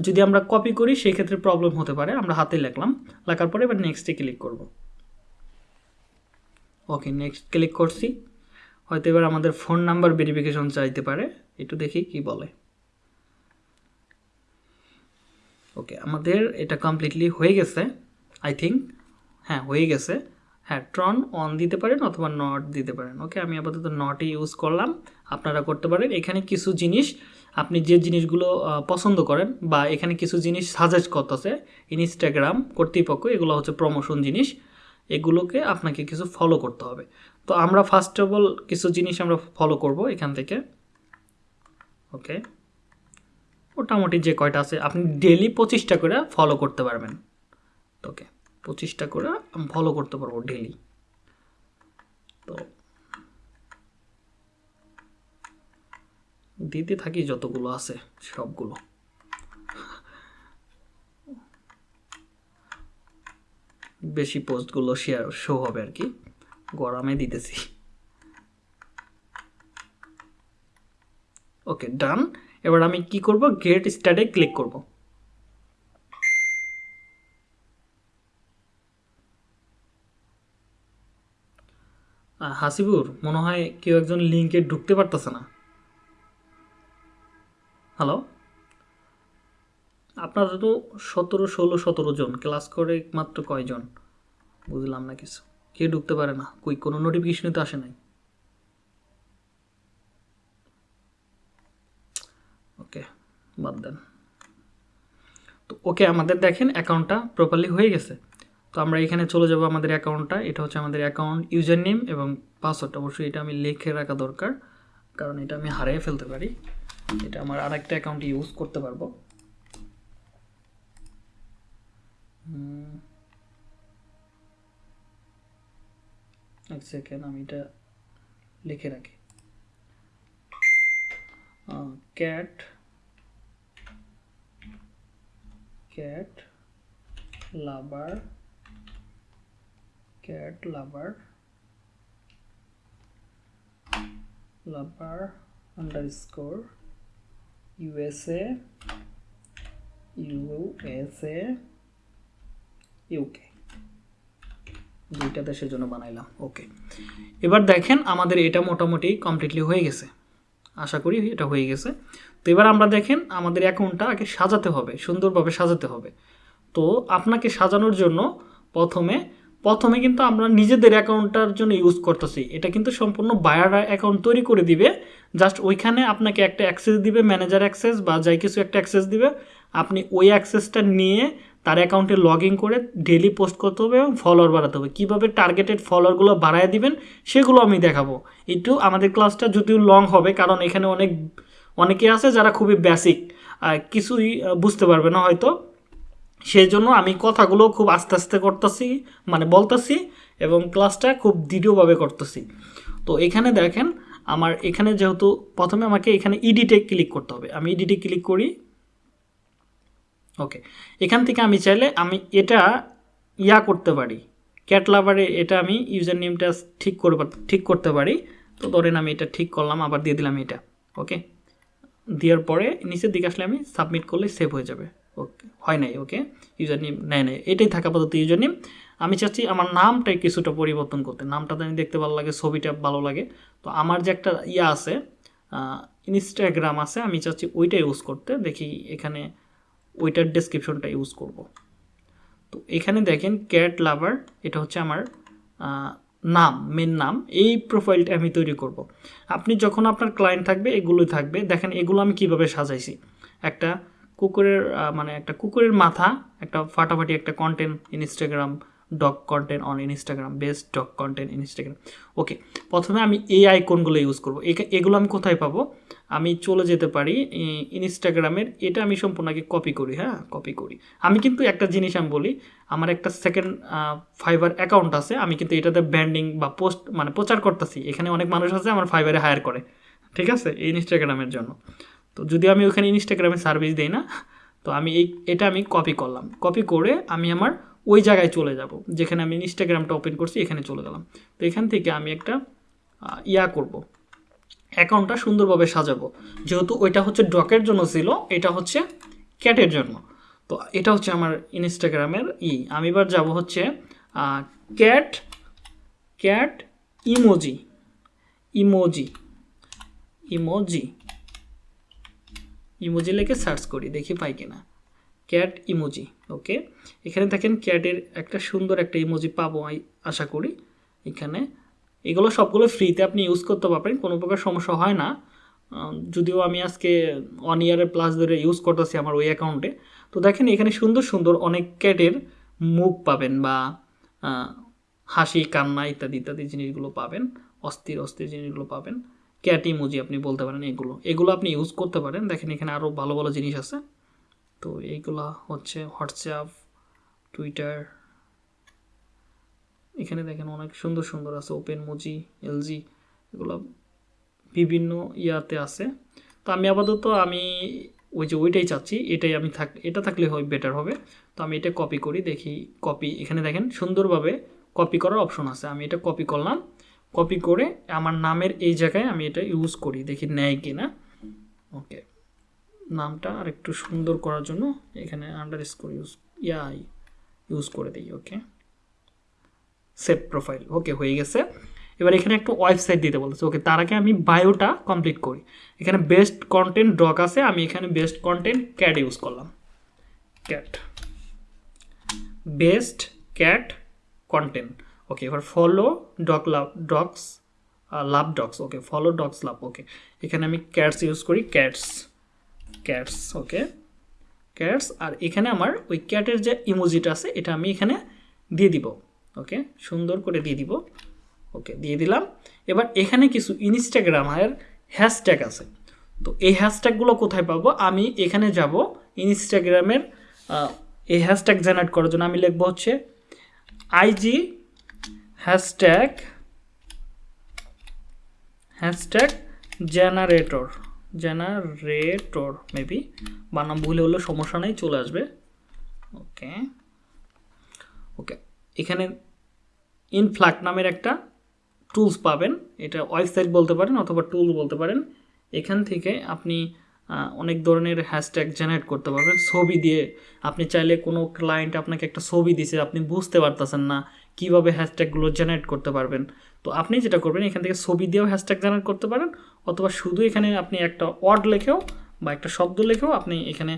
যদি আমরা কপি করি, সেই ক্ষেত্রে প্রবলেম হতে পারে, আমরা হাতে লিখলাম। লেখার পরে এবার নেক্সটে ক্লিক করব। ওকে নেক্সট ক্লিক করছি। হয়তো এবার আমাদের ফোন নাম্বার ভেরিফিকেশন চাইতে পারে। একটু দেখি কি বলে। ওকে আমাদের এটা কমপ্লিটলি হয়ে গেছে আই থিঙ্ক হ্যাঁ হয়ে গেছে। হ্যাঁ ট্রন অন দিতে পারেন অথবা নট দিতে পারেন। ওকে আমি আপাতত নটই ইউজ করলাম। আপনারা করতে পারেন। এখানে কিছু জিনিস, আপনি যে জিনিসগুলো পছন্দ করেন বা এখানে কিছু জিনিস সাজেস্ট করতেছে ইনস্টাগ্রাম কর্তৃপক্ষ, এগুলো হচ্ছে প্রমোশন জিনিস, এগুলোকে আপনাকে কিছু ফলো করতে হবে। তো আমরা ফার্স্ট অফ অল কিছু জিনিস আমরা ফলো করব এখান থেকে। ওকে মোটামুটি যে কয়টা আছে, আপনি ডেলি পঁচিশটা করে ফলো করতে পারবেন। ওকে পঁচিশটা করে আমি ফলো করতে পারব ডেলি তো দিতে থাকি যতগুলো আছে, সবগুলো। বেশি পোস্টগুলো শেয়ার শো হবে আর কি। গরমে দিতেছি। ওকে ডান এবার আমি কি করব? গেট স্টার্টে ক্লিক করব। হাসিবুর, মনে হয় কেউ একজন লিঙ্কে ঢুকতে পারতেছে না। হ্যালো আপনারা তো সতেরো, ষোলো, সতেরো জন ক্লাস করে মাত্র কয়জন? বুঝলাম না কিছু। কে ঢুকতে পারে না? কই, কোনো নোটিফিকেশনই তো আসে নাই ওকে বাদ দেন। তো ওকে, আমাদের দেখেন অ্যাকাউন্টটা প্রপারলি হয়ে গেছে। তো আমরা এখানে চলে যাব আমাদের অ্যাকাউন্টটা। এটা হচ্ছে আমাদের অ্যাকাউন্ট ইউজার নেম এবং পাসওয়ার্ড অবশ্যই এটা আমি লিখে রাখা দরকার, কারণ এটা আমি হারিয়ে ফেলতে পারি। এটা আমার আরেকটা অ্যাকাউন্ট ইউজ করতে পারব। এক সেকেন্ড আমি এটা লিখে রাখি। Cat cat lover cat lover lover underscore USA USA UK দুইটা দেশের জন্য বানাইলাম, ওকে। এবার দেখেন আমাদের এটা মোটামুটি কমপ্লিটলি হয়ে গেছে। আশা করি এটা হয়ে গেছে। তো এবার আমরা দেখেন আমাদের অ্যাকাউন্টটা আগে সাজাতে হবে, সুন্দরভাবে সাজাতে হবে। তো আপনাকে সাজানোর জন্য প্রথমে প্রথমে কিন্তু আমরা নিজেদের অ্যাকাউন্টটার জন্য ইউজ করতেছি। এটা কিন্তু সম্পূর্ণ বায়ার অ্যাকাউন্ট তৈরি করে দিবে। জাস্ট ওইখানে আপনাকে একটা অ্যাক্সেস দিবে ম্যানেজার অ্যাক্সেস বা যাই কিছু একটা অ্যাক্সেস দিবে। আপনি ওই অ্যাক্সেসটা নিয়ে তার অ্যাকাউন্টে লগ ইন করে ডেলি পোস্ট করতে হবে এবং ফলোয়ার বাড়াতে হবে। কীভাবে টার্গেটেড ফলোয়ারগুলো বাড়ায় দিবেন, সেগুলো আমি দেখাবো। একটু আমাদের ক্লাসটা যদিও লং হবে, কারণ এখানে অনেক অনেকে আছে যারা খুবই বেসিক কিছুই বুঝতে পারবে না হয়তো। সেই জন্য আমি কথাগুলো খুব আস্তে আস্তে করতেছি মানে বলতেছি এবং ক্লাসটা খুব দৃঢ়ভাবে করতেছি। তো এখানে দেখেন, আমার এখানে যেহেতু প্রথমে আমাকে এখানে ইডিটে ক্লিক করতে হবে। আমি ইডিটে ক্লিক করি। ওকে এখান থেকে আমি চাইলে আমি এটা ইয়া করতে পারি। ক্যাটলাভারে এটা আমি ইউজার নেমটা ঠিক করে ঠিক করতে পারি। তো ধরেন আমি এটা ঠিক করলাম, আবার দিয়ে দিলাম এটা। ওকে দেওয়ার পরে নিচের দিকে আসলে আমি সাবমিট করলে সেভ হয়ে যাবে। ওকে হয় নাই ওকে ইউজার নেম নেয় নেয় এটাই থাকা আপাতত ইউজার নেম আমি চাচ্ছি আমার নামটাই কিছুটা পরিবর্তন করতে। নামটা তো আমি দেখতে ভালো লাগে, ছবিটা ভালো লাগে। তো আমার যে একটা ইয়া আছে ইনস্টাগ্রাম আছে, আমি চাচ্ছি ওইটা ইউজ করতে। দেখি এখানে ওইটার ডেসক্রিপশনটা ইউজ করব। তো এখানে দেখেন ক্যাট লাভার এটা হচ্ছে আমার নাম মেন নাম, এই প্রোফাইলটা আমি তৈরি করব। আপনি যখন আপনার ক্লায়েন্ট থাকবে, এগুলোই থাকবে। দেখেন, এগুলো আমি কীভাবে সাজাইছি? একটা কুকুরের মানে একটা কুকুরের মাথা, একটা ফাটাফাটি একটা content Instagram dog content on Instagram best dog content Instagram okay প্রথমে আমি এই আইকনগুলো ইউজ করব। এগুলো আমি কোথায় পাবো? আমি চলে যেতে পারি ইনস্টাগ্রামের এটা আমি সম্পূর্ণ আগে কপি করি হ্যাঁ? কপি করি। আমি কিন্তু একটা জিনিস আমি বলি, আমার একটা সেকেন্ড ফাইবার অ্যাকাউন্ট আছে, আমি কিন্তু এটাতে ব্র্যান্ডিং বা পোস্ট মানে প্রচার করতেছি। এখানে অনেক মানুষ আছে, আমার ফাইবারে হায়ার করে। ঠিক আছে? এই ইনস্টাগ্রামের জন্য। তো যদি আমি ওখানে ইনস্টাগ্রামে সার্ভিস দিই না, তো আমি এই, এটা আমি কপি করলাম। কপি করে আমি আমার ওই জায়গায় চলে যাব, যেখানে আমি ইনস্টাগ্রামটা ওপেন করছি, এখানে চলে গেলাম। তো এখান থেকে আমি একটা ইয়া করব। অ্যাকাউন্টটা সুন্দরভাবে সাজাবো। যেহেতু ওইটা হচ্ছে ডকের জন্য ছিল, এটা হচ্ছে ক্যাটের জন্য। তো এটা হচ্ছে আমার ইনস্টাগ্রামের ই। আমি এবার যাব হচ্ছে cat cat emoji. Emoji. Emoji. Emoji লিখে সার্চ করি, দেখি পাই কিনা। Cat emoji, okay. এখানে দেখেন ক্যাটের একটা সুন্দর একটা ইমোজি পাবো আশা করি। এখানে এগুলো সবগুলো ফ্রিতে আপনি ইউজ করতে পারবেন, কোনো প্রকার সমস্যা হয় না। যদিও আমি আজকে ওয়ান ইয়ারের প্লাস ধরে ইউজ করতেছি আমার ওই অ্যাকাউন্টে তো দেখেন এখানে সুন্দর সুন্দর অনেক ক্যাটের মুখ পাবেন বা হাসি, কান্না ইত্যাদি ইত্যাদি জিনিসগুলো পাবেন, অস্থির অস্থির জিনিসগুলো পাবেন। ক্যাট ইমোজি আপনি বলতে পারেন এগুলো। এগুলো আপনি ইউজ করতে পারেন। দেখেন এখানে আরও ভালো ভালো জিনিস আছে। তো এইগুলা হচ্ছে হোয়াটসঅ্যাপ টুইটার এখানে দেখেন অনেক সুন্দর সুন্দর আছে ওপেন মুজি এলজি এগুলো বিভিন্ন ইয়াতে আছে। তো আমি আপাতত আমি ওই যে ওইটাই চাচ্ছি, এটাই আমি থাক, এটা থাকলে হয় বেটার হবে। তো আমি এটা কপি করি, দেখি কপি এখানে দেখেন সুন্দরভাবে কপি করার অপশন আছে। আমি এটা কপি করলাম কপি করে আমার নামের এই জায়গায় আমি এটা ইউজ করি, দেখি নেয় কি না ওকে নামটা আর একটু সুন্দর করার জন্য এখানে underscore use yeah use করে দিই ওকে সেভ প্রোফাইল ওকে হয়ে গেছে। এবার এখানে একটু ওয়েবসাইট দিতে বলতেছে। ওকে তার আগে আমি বায়োটা কমপ্লিট করি। এখানে বেস্ট কন্টেন্ট ডক আছে, আমি এখানে বেস্ট কন্টেন্ট ক্যাট ইউজ করলাম। Cat best cat content okay এবার follow dog love dogs love dogs okay follow dogs love okay এখানে আমি ক্যাটস ইউজ করি ক্যাটস ক্যাটস ওকে ক্যাটস আর এখানে আমার ওই ক্যাটের যে ইমোজিটা আছে, এটা আমি এখানে দিয়ে দিব। ওকে সুন্দর করে দিয়ে দিব। ওকে দিয়ে দিলাম। এবার এখানে কিছু ইনস্টাগ্রামের হ্যাশট্যাগ আছে। তো এই হ্যাশট্যাগুলো কোথায় পাবো? আমি এখানে যাব ইনস্টাগ্রামের এই হ্যাশট্যাগ জেনারেট করার জন্য আমি লিখব হচ্ছে IG hashtag hashtag generator generator maybe বানাম ভুলে হলে সমস্যা নেই, চলে আসবে। ওকে ওকে এখানে ইনফ্লাক নামের একটা টুলস পাবেন। এটা ওয়েবসাইট বলতে পারেন অথবা টুল বলতে পারেন। এখান থেকে আপনি অনেক ধরনের হ্যাশট্যাগ জেনারেট করতে পারবেন। ছবি দিয়ে আপনি চাইলে কোনো ক্লায়েন্ট আপনাকে একটা ছবি দিছে, আপনি বুঝতে পারতেছেন না কীভাবে হ্যাশট্যাগুলো জেনারেট করতে পারবেন। তো আপনি যেটা করবেন, এখান থেকে ছবি দিয়েও হ্যাশট্যাগ জেনারেট করতে পারেন। অথবা শুধু এখানে আপনি একটা ওয়ার্ড লেখেও বা একটা শব্দ লেখেও আপনি এখানে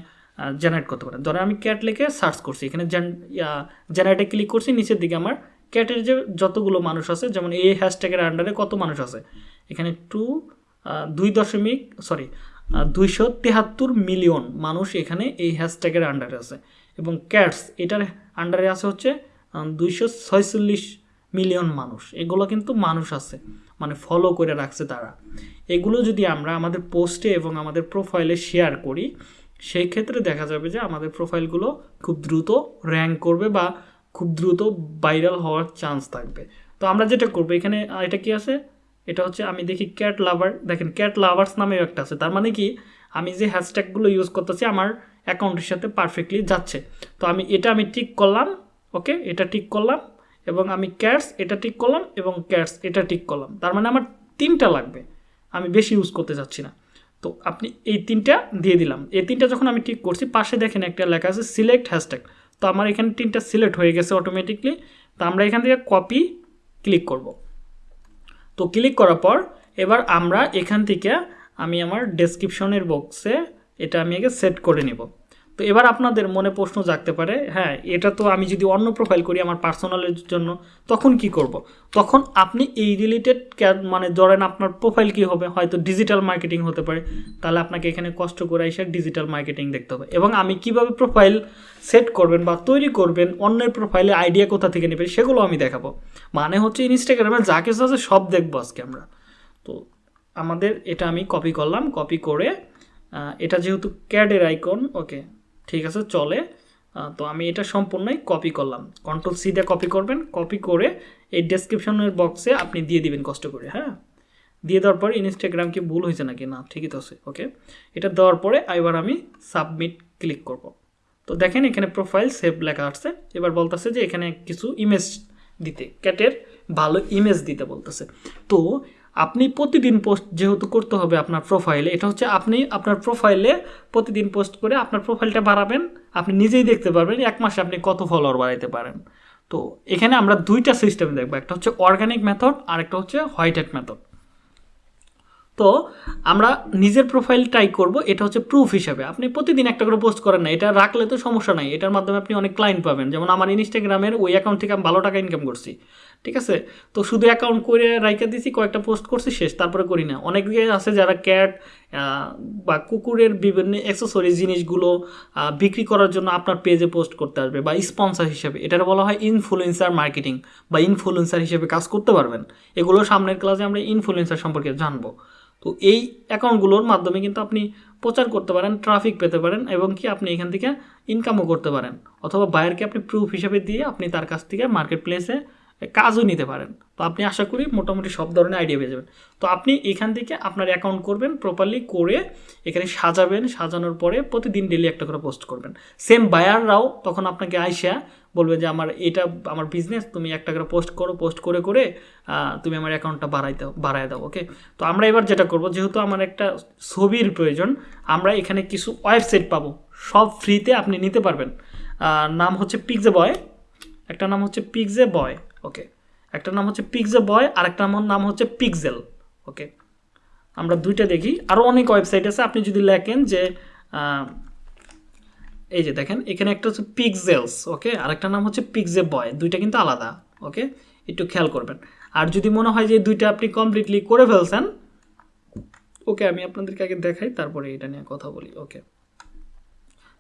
জেনারেট করতে পারেন। ধরেন আমি ক্যাট লিখে সার্চ করছি। এখানে জেনারেটে ক্লিক করছি, নিচের দিকে আমার ক্যাটের যে যতগুলো মানুষ আছে, যেমন এই হ্যাশট্যাগের আন্ডারে কত মানুষ আছে? এখানে টু দুই দশমিক সরি দুইশো তেহাত্তর মিলিয়ন মানুষ এখানে এই হ্যাশট্যাগের আন্ডারে আছে। এবং ক্যাটস এটার আন্ডারে আছে হচ্ছে দুইশো ছয়চল্লিশ মিলিয়ন মানুষ। এগুলো কিন্তু মানুষ আছে মানে ফলো করে রাখছে তারা। এগুলো যদি আমরা আমাদের পোস্টে এবং আমাদের প্রোফাইলে শেয়ার করি, সেই ক্ষেত্রে দেখা যাবে যে আমাদের প্রোফাইলগুলো খুব দ্রুত র্যাঙ্ক করবে বা খুব দ্রুত ভাইরাল হওয়ার চান্স থাকবে। তো আমরা যেটা করব, এখানে এটা কি আছে? এটা হচ্ছে আমি দেখি ক্যাট লাভার দেখেন ক্যাট লাভার্স নামেও একটা আছে। তার মানে কি? আমি যে হ্যাশট্যাগুলো ইউজ করতেছি, আমার অ্যাকাউন্টের সাথে পারফেক্টলি যাচ্ছে। তো আমি, এটা আমি টিক করলাম ওকে এটা টিক করলাম, এবং আমি ক্যাটস এটা টিক করলাম, এবং ক্যাটস এটা টিক করলাম। তার মানে আমার তিনটা লাগবে, আমি বেশি ইউজ করতে চাচ্ছি না। তো আপনি এই তিনটা দিয়ে দিলাম। এই তিনটা যখন আমি ঠিক করছি, পাশে দেখেন একটা লেখা আছে সিলেক্ট হ্যাশট্যাগ তো আমার এখানে তিনটা সিলেক্ট হয়ে গেছে অটোমেটিকলি তো আমরা এখান থেকে কপি ক্লিক করব। তো ক্লিক করার পর, এবার আমরা এখান থেকে আমি আমার ডেসক্রিপশনের বক্সে এটা আমি আগে সেট করে নিব। তো এবার আপনাদের মনে প্রশ্ন জাগতে পারে হ্যাঁ এটা তো আমি যদি অন্য প্রোফাইল করি আমার পার্সোনালের জন্য, তখন কি করব। তখন আপনি এই রিলেটেড মানে ধরেন আপনার প্রোফাইল কি হবে? হয়তো ডিজিটাল মার্কেটিং হতে পারে, তাহলে আপনাকে এখানে কষ্ট করে এসে ডিজিটাল মার্কেটিং দেখতে হবে। এবং আমি কীভাবে প্রোফাইল সেট করবেন বা তৈরি করবেন, অন্যের প্রোফাইলে আইডিয়া কোথা থেকে নেবেন, সেগুলো আমি দেখাবো। মানে হচ্ছে ইনস্টাগ্রামে যা কিছু আছে সব দেখব আজকে আমরা। তো আমাদের এটা আমি কপি করলাম কপি করে এটা যেহেতু ক্যাডের আইকন ওকে ঠিক আছে, চলে। তো আমি এটা সম্পূর্ণই কপি করলাম। কন্ট্রোল সি দিয়ে কপি করবেন। কপি করে এই ডেসক্রিপশনের বক্সে আপনি দিয়ে দিবেন কষ্ট করে হ্যাঁ? দিয়ে দেওয়ার পরে ইনস্টাগ্রাম কি ভুল হয়েছে নাকি? না, ঠিকই তো আছে ওকে এটা দেওয়ার পরে এবার আমি সাবমিট ক্লিক করব। তো দেখেন এখানে প্রোফাইল সেভ লেখা আসছে। এবার বলতেছে যে এখানে কিছু ইমেজ দিতে ক্যাটের ভালো ইমেজ দিতে বলতেছে। তো আপনি প্রতিদিন পোস্ট যেহেতু করতে হবে আপনার প্রোফাইলে এটা হচ্ছে আপনি আপনার প্রোফাইলে প্রতিদিন পোস্ট করে আপনার প্রোফাইলটা বাড়াবেন, আপনি নিজেই দেখতে পারবেন এক মাসে আপনি কত ফলোয়ার বাড়াইতে পারেন। তো এখানে আমরা দুইটা সিস্টেম দেখব, একটা হচ্ছে অর্গানিক মেথড আর একটা হচ্ছে হোয়াইট হ্যাট মেথড তো আমরা নিজের প্রোফাইল ট্রাই করব, এটা হচ্ছে প্রুফ হিসাবে। আপনি প্রতিদিন একটা করে পোস্ট করেন না, এটা রাখলে তো সমস্যা নাই, এটার মাধ্যমে আপনি অনেক ক্লায়েন্ট পাবেন। যেমন আমার ইনস্টাগ্রামের ওই অ্যাকাউন্ট থেকে আমি ভালো টাকা ইনকাম করছি। ঠিক আছে? তো শুধু অ্যাকাউন্ট করে রাইখা দিছি, কয়েকটা পোস্ট করছি, শেষ, তারপরে করি না। অনেক আছে যারা ক্যাট বা কুকুরের বিভিন্ন অ্যাক্সেসরি জিনিসগুলো বিক্রি করার জন্য আপনার পেজে পোস্ট করতে আসবে, বা স্পন্সর হিসেবে। এটার বলা হয় ইনফ্লুয়েন্সার মার্কেটিং বা ইনফ্লুয়েন্সার হিসেবে কাজ করতে পারবেন। এগুলো সামনের ক্লাসে আমরা ইনফ্লুয়েন্সার সম্পর্কে জানব। তো এই অ্যাকাউন্টগুলোর মাধ্যমে কিন্তু আপনি প্রচার করতে পারেন ট্রাফিক পেতে পারেন, এবং কি আপনি এখান থেকে ইনকামও করতে পারেন। অথবা বায়ারকে আপনি প্রুফ হিসেবে দিয়ে আপনি তার কাছ থেকে মার্কেট প্লেসে কাজও নিতে পারেন। তো আপনি আশা করি মোটামুটি সব ধরনের আইডিয়া পেয়ে যাবেন। তো আপনি এখান থেকে আপনার অ্যাকাউন্ট করবেন প্রপারলি করে এখানে সাজাবেন। সাজানোর পরে প্রতিদিন ডেলি একটা করে পোস্ট করবেন। সেম বায়াররাও তখন আপনাকে আইসা বলবে যে, আমার এটা, আমার বিজনেস তুমি একটা করে পোস্ট করো পোস্ট করে করে তুমি আমার অ্যাকাউন্টটা বাড়াই দাও বাড়ায় দাও ওকে তো আমরা এবার যেটা করব, যেহেতু আমার একটা ছবির প্রয়োজন, আমরা এখানে কিছু ওয়েবসাইট পাবো। সব ফ্রিতে আপনি নিতে পারবেন। নাম হচ্ছে পিকজে বয় একটা নাম হচ্ছে পিকজে বয় ওকে একটা নাম হচ্ছে পিকজে বয় আর একটা নাম হচ্ছে পিকজেল ওকে আমরা দুইটা দেখি। আরও অনেক ওয়েবসাইট আছে, আপনি যদি লেখেন যে এই যে দেখেন, এখানে একটা হচ্ছে পিকজেলস ওকে আর আরেকটা নাম হচ্ছে পিকজে বয় দুইটা কিন্তু আলাদা ওকে একটু খেয়াল করবেন। আর যদি মনে হয় যে দুইটা আপনি কমপ্লিটলি করে ফেলছেন ওকে আমি আপনাদেরকে আগে দেখাই, তারপরে এটা নিয়ে কথা বলি ওকে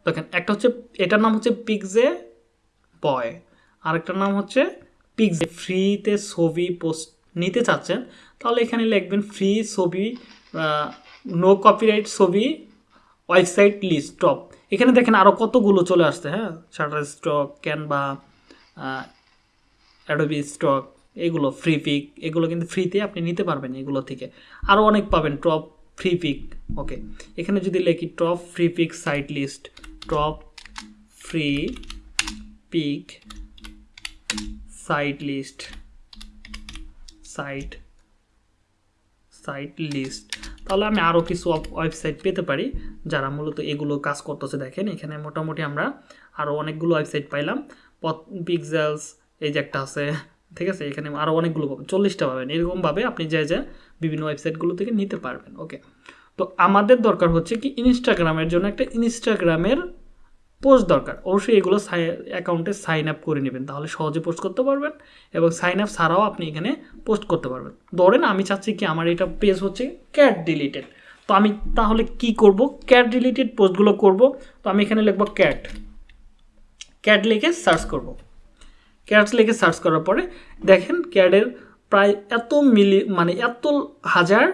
দেখেন, একটা হচ্ছে, এটার নাম হচ্ছে পিকজে বয় আরেকটার নাম হচ্ছে পিকজে ফ্রিতে ছবি পোস্ট নিতে চাচ্ছেন, তাহলে এখানে লিখবেন ফ্রি ছবি নো কপিরাইট ছবি ওয়েবসাইট লিস্ট টপ এখানে দেখেন আরও কতগুলো চলে আসছে হ্যাঁ? Shutterstock Canva Adobe stock এগুলো ফ্রি পিক এগুলো কিন্তু ফ্রিতে আপনি নিতে পারবেন এগুলো থেকে। আরও অনেক পাবেন টপ ফ্রি পিক ওকে এখানে যদি লেখি top free pic site list top free pic site list site site list তাহলে আমি আরও কিছু ওয়েবসাইট পেতে পারি, যারা মূলত এগুলো কাজ করতেছে। দেখেন, এখানে মোটামুটি আমরা আরও অনেকগুলো ওয়েবসাইট পাইলাম। পিক্সেলস এই যে একটা আছে, ঠিক আছে? এখানে আরও অনেকগুলো পাবেন, চল্লিশটা পাবেন। এরকমভাবে আপনি যে যে বিভিন্ন ওয়েবসাইটগুলো থেকে নিতে পারবেন ওকে তো আমাদের দরকার হচ্ছে কি ইনস্টাগ্রামের জন্য একটা ইনস্টাগ্রামের পোস্ট দরকার। অবশ্যই এগুলো সাই, অ্যাকাউন্টে সাইন আপ করে নেবেন। তাহলে সহজে পোস্ট করতে পারবেন এবং সাইন আপ ছাড়াও আপনি এখানে পোস্ট করতে পারবেন। ধরেন আমি চাচ্ছি কি আমার এটা পেজ হচ্ছে ক্যাট ডিলিটেড তো আমি তাহলে কি করব? ক্যাট ডিলিটেড পোস্টগুলো করব। তো আমি এখানে লিখব ক্যাট ক্যাট লিখে সার্চ করব। ক্যাটস লিখে সার্চ করার পরে দেখেন ক্যাটের প্রায় এত মিলি মানে এত হাজার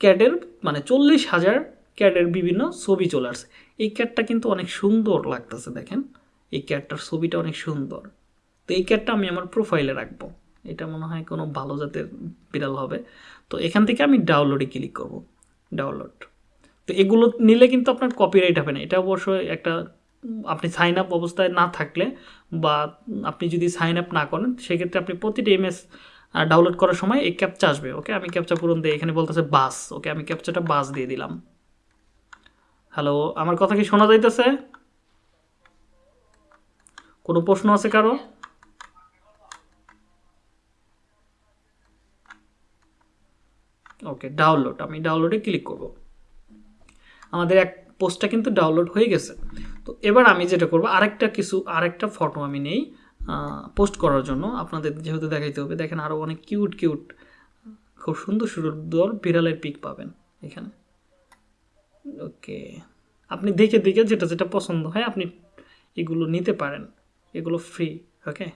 ক্যাটের মানে চল্লিশ হাজার ক্যাটের বিভিন্ন ছবি চলে আসছে। এই ক্যাটটা কিন্তু অনেক সুন্দর লাগতেছে, দেখেন। এই ক্যাটটার ছবিটা অনেক সুন্দর। তো এই ক্যাটটা আমি আমার প্রোফাইলে রাখব। এটা মনে হয় কোনো ভালো জাতের বিড়াল হবে। তো এখান থেকে আমি ডাউনলোডে ক্লিক করব। ডাউনলোড তো এগুলো নিলে কিন্তু আপনার কপিরাইট হবে না। এটা অবশ্যই একটা, আপনি সাইন আপ অবস্থায় না থাকলে বা আপনি যদি সাইন আপ না করেন, সেক্ষেত্রে আপনি প্রতিটি এমএস ডাউনলোড করার সময় এই ক্যাপচা আসবে ওকে আমি ক্যাপচা পূরণ দিয়ে এখানে বলতেছে বাস ওকে আমি ক্যাপচাটা বাস দিয়ে দিলাম। হ্যালো আমার কথা কি শোনা যাইতেছে? কোনো প্রশ্ন আছে কারও? ওকে ডাউনলোড আমি ডাউনলোডে ক্লিক করব। আমাদের এক পোস্টটা কিন্তু ডাউনলোড হয়ে গেছে। তো এবার আমি যেটা করব, আরেকটা কিছু, আরেকটা ফটো আমি নেই পোস্ট করার জন্য। আপনাদের যেহেতু দেখাইতে হবে, দেখেন আরও অনেক কিউট কিউট খুব সুন্দর সুন্দর বিড়ালের পিক পাবেন এখানে। ওকে। আপনি দেখে দেখে যেটা যেটা পছন্দ হয় আপনি এগুলো নিতে পারেন। এগুলো ফ্রি ওকে?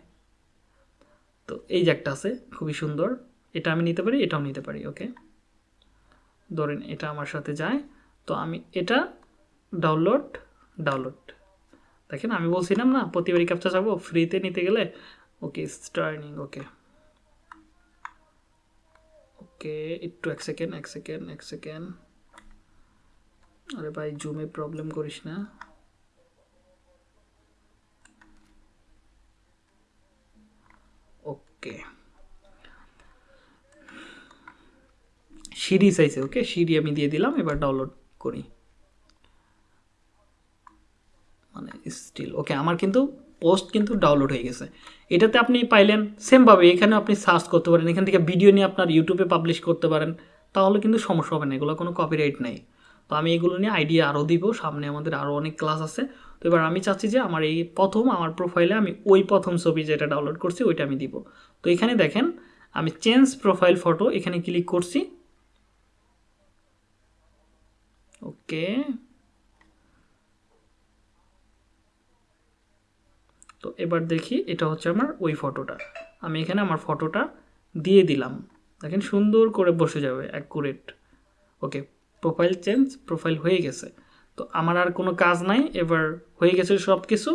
তো এই যে একটা আছে, খুবই সুন্দর। এটা আমি নিতে পারি, এটাও নিতে পারি, ওকে? ধরেন এটা আমার সাথে যায়, তো আমি এটা ডাউনলোড ডাউনলোড দেখেন, আমি বলছিলাম না, প্রতিবারই ক্যাপচা যাব ফ্রিতে নিতে গেলে, ওকে স্টার্নিং ওকে। ওকে, একটু এক সেকেন্ড এক সেকেন্ড এক সেকেন্ড আরে ভাই, জুমে প্রবলেম করিস না। ওকে সিডি চাইছে ওকে সিডি আমি দিয়ে দিলাম, এবার ডাউনলোড করি। মানে স্টিল ওকে আমার কিন্তু পোস্ট কিন্তু ডাউনলোড হয়ে গেছে। এটাতে আপনি পাইলেন সেমভাবে এখানে আপনি সার্চ করতে পারেন, এখান থেকে ভিডিও নিয়ে আপনার ইউটিউবে পাবলিশ করতে পারেন, তাহলে কিন্তু সমস্যা হবে না, এগুলো কোনো কপিরাইট নেই। তো আমি এগুলো নিয়ে আইডিয়া আরও দিব, সামনে আমাদের আরও অনেক ক্লাস আছে। তো এবার আমি চাচ্ছি যে আমার এই প্রথম, আমার প্রোফাইলে আমি ওই প্রথম ছবি যেটা ডাউনলোড করছি, ওইটা আমি দিব। তো এখানে দেখেন, আমি চেঞ্জ প্রোফাইল ফটো এখানে ক্লিক করছি। ওকে। তো এবার দেখি, এটা হচ্ছে আমার ওই ফটোটা আমি এখানে আমার ফটোটা দিয়ে দিলাম। দেখেন সুন্দর করে বসে যাবে accurate okay. Profile change profile হয়ে গেছে। তো আমার আর কোনো কাজ নাই, এবার হয়ে গেছে সব কিছু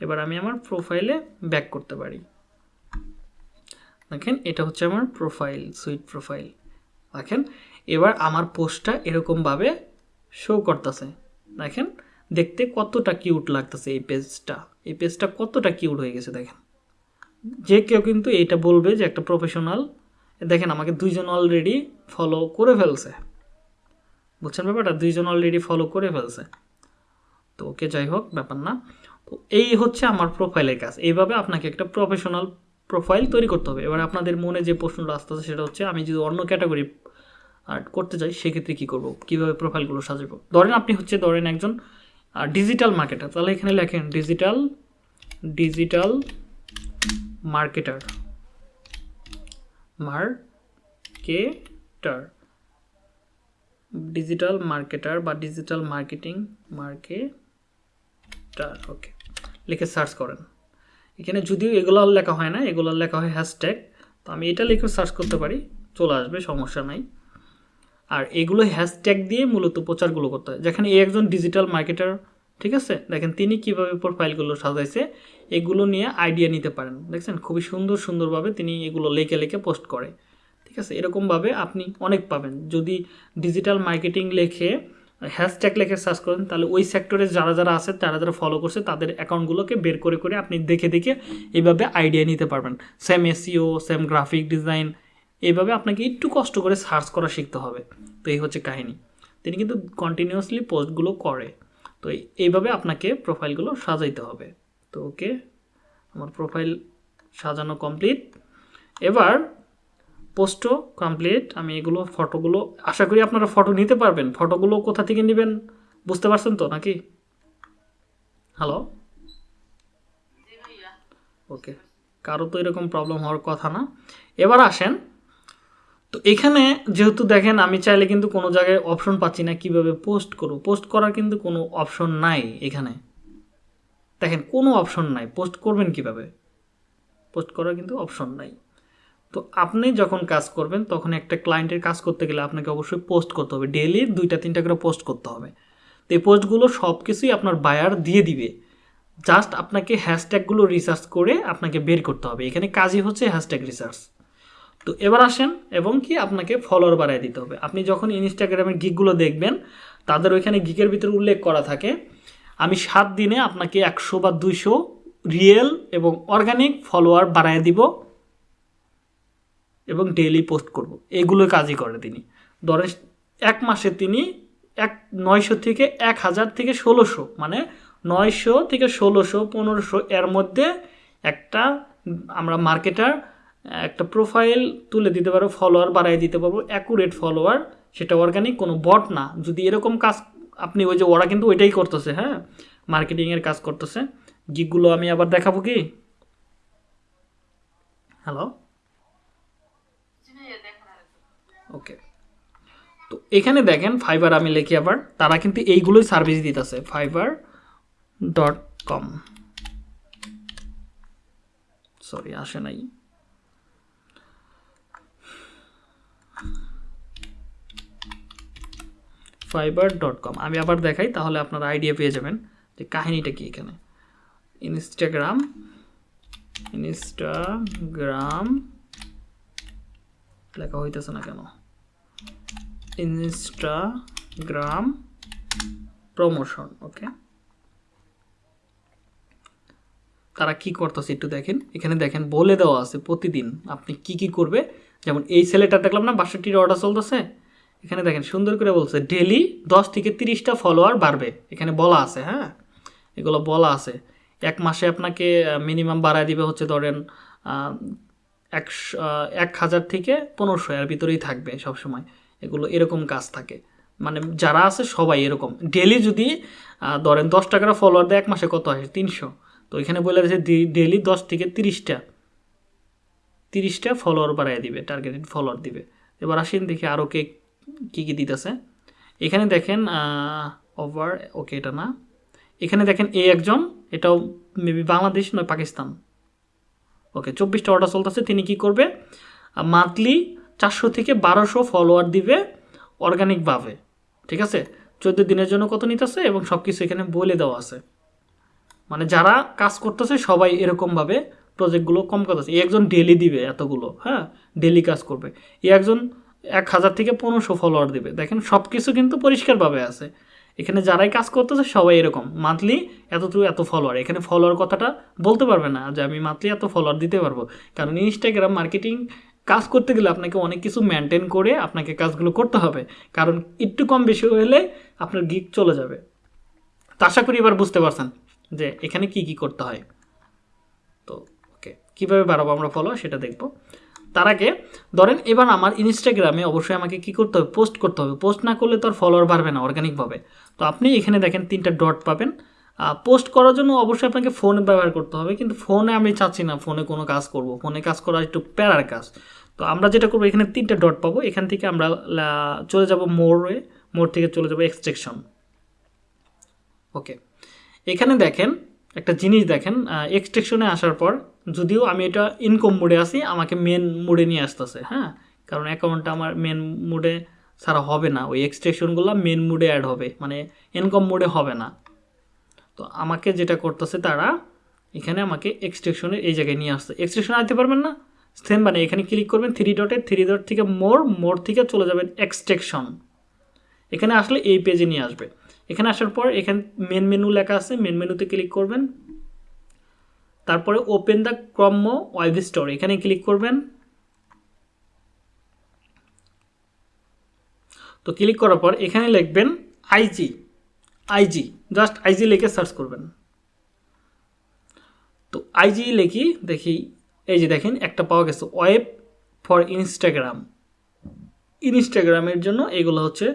এবার আমি আমার প্রোফাইলে ব্যাক করতে পারি। দেখেন, এটা হচ্ছে আমার প্রোফাইল সুইট প্রোফাইল দেখেন, এবার আমার পোস্টটা এরকমভাবে শো করতেছে। দেখেন, দেখতে কতটা কিউট লাগতেছে এই পেজটা এই পেজটা কতটা কিউট হয়ে গেছে, দেখেন। যে কেউ কিন্তু এটা বলবে যে একটা প্রফেশনাল দেখেন, আমাকে দুইজন অলরেডি ফলো করে ফেলছে। বুঝছেন ব্যাপারটা? দুইজন অলরেডি ফলো করে ফেলছে। তো ওকে যাই হোক, ব্যাপার না। তো এই হচ্ছে আমার প্রোফাইলের কাজ। এইভাবে আপনাকে একটা প্রফেশনাল প্রোফাইল তৈরি করতে হবে। এবার আপনাদের মনে যে প্রশ্নটা আসতেছে সেটা হচ্ছে, আমি যদি অন্য ক্যাটাগরি আর্ট করতে চাই, সেক্ষেত্রে কী করব? কীভাবে প্রোফাইলগুলো সাজাবো? ধরেন আপনি হচ্ছে, ধরেন একজন ডিজিটাল মার্কেটার তাহলে এখানে লেখেন digital digital marketer marketer digital marketer বা ডিজিটাল মার্কেটিং মার্কেটার ওকে লিখে সার্চ করেন। এখানে যদিও এগুলো লেখা হয় না, এগুলো লেখা হয় হ্যাশট্যাগ তো আমি এটা লিখে সার্চ করতে পারি, চলে আসবে, সমস্যা নাই। আর এগুলো হ্যাশট্যাগ দিয়ে মূলত প্রচারগুলো করতে হয়। যেখানে একজন ডিজিটাল মার্কেটার ঠিক আছে? দেখেন তিনি কীভাবে প্রোফাইলগুলো সাজাইছে, এগুলো নিয়ে আইডিয়া নিতে পারেন। দেখছেন? খুবই সুন্দর সুন্দরভাবে তিনি এগুলো লেখে লেখে পোস্ট করে। আছে, এরকমভাবে আপনি অনেক পাবেন। যদি ডিজিটাল মার্কেটিং লেখে হ্যাশট্যাগ লেখে সার্চ করেন, তাহলে ওই সেক্টরে যারা যারা আছে, তারা যারা ফলো করছে, তাদের অ্যাকাউন্টগুলোকে বের করে করে আপনি দেখে দেখে এইভাবে আইডিয়া নিতে পারবেন। Same SEO same graphic design এইভাবে আপনাকে একটু কষ্ট করে সার্চ করা শিখতে হবে। তো এই হচ্ছে কাহিনী। তিনি কিন্তু কন্টিনিউয়াসলি পোস্টগুলো করে। তো এইভাবে আপনাকে প্রোফাইলগুলো সাজাইতে হবে। তো ওকে আমার প্রোফাইল সাজানো কমপ্লিট এবার পোস্টও কমপ্লিট আমি এগুলো, ফটোগুলো, আশা করি আপনারা ফটো নিতে পারবেন। ফটোগুলো কোথা থেকে নেবেন বুঝতে পারছেন তো নাকি? হ্যালো ওকে কারও তো এরকম প্রবলেম হওয়ার কথা না। এবার আসেন। তো এখানে যেহেতু দেখেন, আমি চাইলে কিন্তু কোনো জায়গায় অপশন পাচ্ছি না, কীভাবে পোস্ট করব? পোস্ট করার কিন্তু কোনো অপশন নাই এখানে। দেখেন, কোনো অপশন নাই। পোস্ট করবেন কীভাবে? পোস্ট করার কিন্তু অপশন নাই। তো আপনি যখন কাজ করবেন, তখন একটা ক্লায়েন্টের কাজ করতে গেলে আপনাকে অবশ্যই পোস্ট করতে হবে। ডেলি দুইটা, তিনটা করে পোস্ট করতে হবে। তো এই পোস্টগুলো সব কিছুই আপনার বায়ার দিয়ে দিবে। জাস্ট আপনাকে হ্যাশট্যাগুলো রিসার্চ করে আপনাকে বের করতে হবে। এখানে কাজই হচ্ছে হ্যাশট্যাগ রিসার্চ তো এবার আসেন, এবং কি আপনাকে ফলোয়ার বাড়ায় দিতে হবে। আপনি যখন ইনস্টাগ্রামের গিকগুলো দেখবেন, তাদের ওইখানে গিকের ভিতরে উল্লেখ করা থাকে, আমি সাত দিনে আপনাকে একশো বা দুইশো রিয়েল এবং অর্গানিক ফলোয়ার বাড়ায় দিব। এবং ডেইলি পোস্ট করব। এগুলো কাজই করে তিনি। ধরেন এক মাসে তিনি এক নয়শো থেকে এক হাজার থেকে ষোলোশো মানে নয়শো থেকে ষোলোশো, পনেরোশো এর মধ্যে একটা আমরা মার্কেটার একটা প্রোফাইল তুলে দিতে পারব ফলোয়ার বাড়াই দিতে পারব অ্যাকুরেট ফলোয়ার সেটা অর্গানিক কোনো বট না। যদি এরকম কাজ আপনি ওই যে ওরা কিন্তু ওইটাই করতেছে হ্যাঁ? মার্কেটিংয়ের কাজ করতেছে। গিকগুলো আমি আবার দেখাবো কি? হ্যালো? ওকে তো এখানে দেখেন ফাইবার আমি লিখি আবার, তারা কিন্তু এইগুলোই সার্ভিস দিতেছে ফাইবার ডট কম সরি আসে নাই। ফাইবার ডট কম আমি আবার দেখাই, তাহলে আপনারা আইডিয়া পেয়ে যাবেন যে কাহিনীটা কি এখানে। ইনস্টাগ্রাম ইনস্টাগ্রাম লেখা হইতেছে না কেন? ইনস্টাগ্রাম প্রমোশন ওকে তারা কি করতেছে একটু দেখেন। এখানে দেখেন, বলে দেওয়া আছে প্রতিদিন আপনি কি কি করবে। যেমন এই ছেলেটা দেখলাম না, বাষট্টির অর্ডার চলতেছে। এখানে দেখেন, সুন্দর করে বলছে ডেলি দশ থেকে তিরিশটা ফলোয়ার বাড়বে। এখানে বলা আছে হ্যাঁ? এগুলো বলা আছে। এক মাসে আপনাকে মিনিমাম বাড়ায় দিবে হচ্ছে ধরেন একশো এক হাজার থেকে পনেরোশো এর ভিতরেই থাকবে সবসময়। এগুলো এরকম কাজ থাকে। মানে যারা আছে সবাই এরকম। ডেলি যদি ধরেন দশ টাকার ফলোয়ার দেয় এক মাসে কত আসে? তিনশো। তো এখানে বলে দিয়েছে ডেলি দশ থেকে তিরিশটা। তিরিশটা ফলোয়ার বাড়াই দিবে টার্গেটেড ফলোয়ার দিবে। এবার আসেন দেখি আরও কে, কী কী দিতেছে। এখানে দেখেন ওভার ওকে এটা না। এখানে দেখেন এ একজন, এটাও মেবি বাংলাদেশ নয়, পাকিস্তান। ওকে চব্বিশটা অর্ডার চলতেছে, তিনি কি করবে? মান্থলি চারশো থেকে বারোশো ফলোয়ার দিবে অর্গানিকভাবে ঠিক আছে? চোদ্দ দিনের জন্য কত নিতেছে এবং সব কিছু এখানে বলে দেওয়া আছে। মানে যারা কাজ করতেছে, সবাই এরকমভাবে প্রজেক্টগুলো কম করতেছে। একজন ডেলি দিবে এতগুলো হ্যাঁ? ডেলি কাজ করবে। একজন এক হাজার থেকে পনেরোশো ফলোয়ার দিবে। দেখেন সব কিছু কিন্তু পরিষ্কারভাবে আছে। এখানে যারাই কাজ করতেছে সবাই এরকম। মান্থলি এতটুকু এত ফলোয়ার এখানে ফলোয়ার কথাটা বলতে পারবে না যে আমি মান্থলি এত ফলোয়ার দিতে পারব। কারণ ইনস্টাগ্রাম মার্কেটিং কাজ করতে গেলে আপনাকে অনেক কিছু মেনটেন করে আপনাকে কাজগুলো করতে হবে। কারণ একটু কম বেশি হলে আপনার গিক চলে যাবে। তো আশা করি এবার বুঝতে পারছেন যে এখানে কি কি করতে হয়। তো ওকে কীভাবে বাড়াবো আমরা ফলো সেটা দেখব। তার আগে ধরেন এবার আমার ইনস্টাগ্রামে অবশ্যই আমাকে কি করতে হবে? পোস্ট করতে হবে। পোস্ট না করলে তো আর ফলোয়ার বাড়বে না অর্গানিকভাবে তো আপনি এখানে দেখেন তিনটা ডট পাবেন। পোস্ট করার জন্য অবশ্যই আপনাকে ফোন ব্যবহার করতে হবে, কিন্তু ফোনে আমি চাচ্ছি না ফোনে কোনো কাজ করব। ফোনে কাজ করা একটু প্যারার কাজ। তো আমরা যেটা করব, এখানে তিনটা ডট পাবো। এখান থেকে আমরা চলে যাব মোড়ে, মোড় থেকে চলে যাব এক্সট্রেকশন ওকে এখানে দেখেন, একটা জিনিস দেখেন এক্সট্রেকশনে আসার পর যদিও আমি এটা ইনকম মোডে আছি, আমাকে মেন মোডে নিয়ে আসতেছে হ্যাঁ? কারণ অ্যাকাউন্টটা আমার মেন মোডে ছাড়া হবে না। ওই এক্সট্রেকশনগুলো মেন মোডে অ্যাড হবে। মানে ইনকম মোডে হবে না। তো আমাকে যেটা করতেছে তারা এখানে আমাকে এক্সট্রেকশনে এই জায়গায় নিয়ে আসছে। এক্সট্রেকশন আনতে পারবেন না। সেম মানে এখানে ক্লিক করবেন থ্রি ডটে থ্রি ডট থেকে মোর মোর থেকে চলে যাবেন এক্সট্রেকশন এখানে আসলে এই পেজে নিয়ে আসবে। এখানে আসার পর এখানে মেন মেনু লেখা আছে মেন মেনুতে ক্লিক করবেন। তারপরে open the Chrome web store এখানে ক্লিক করবেন। তো ক্লিক করার পর এখানে লিখবেন আইজি আইজি জাস্ট আইজি লিখে সার্চ করবেন। তো আইজি লিখি, দেখি, এই যে দেখেন, একটা পাওয়া গেছে ওয়েব ফর ইনস্টাগ্রাম ইনস্টাগ্রামের জন্য এগুলো হচ্ছে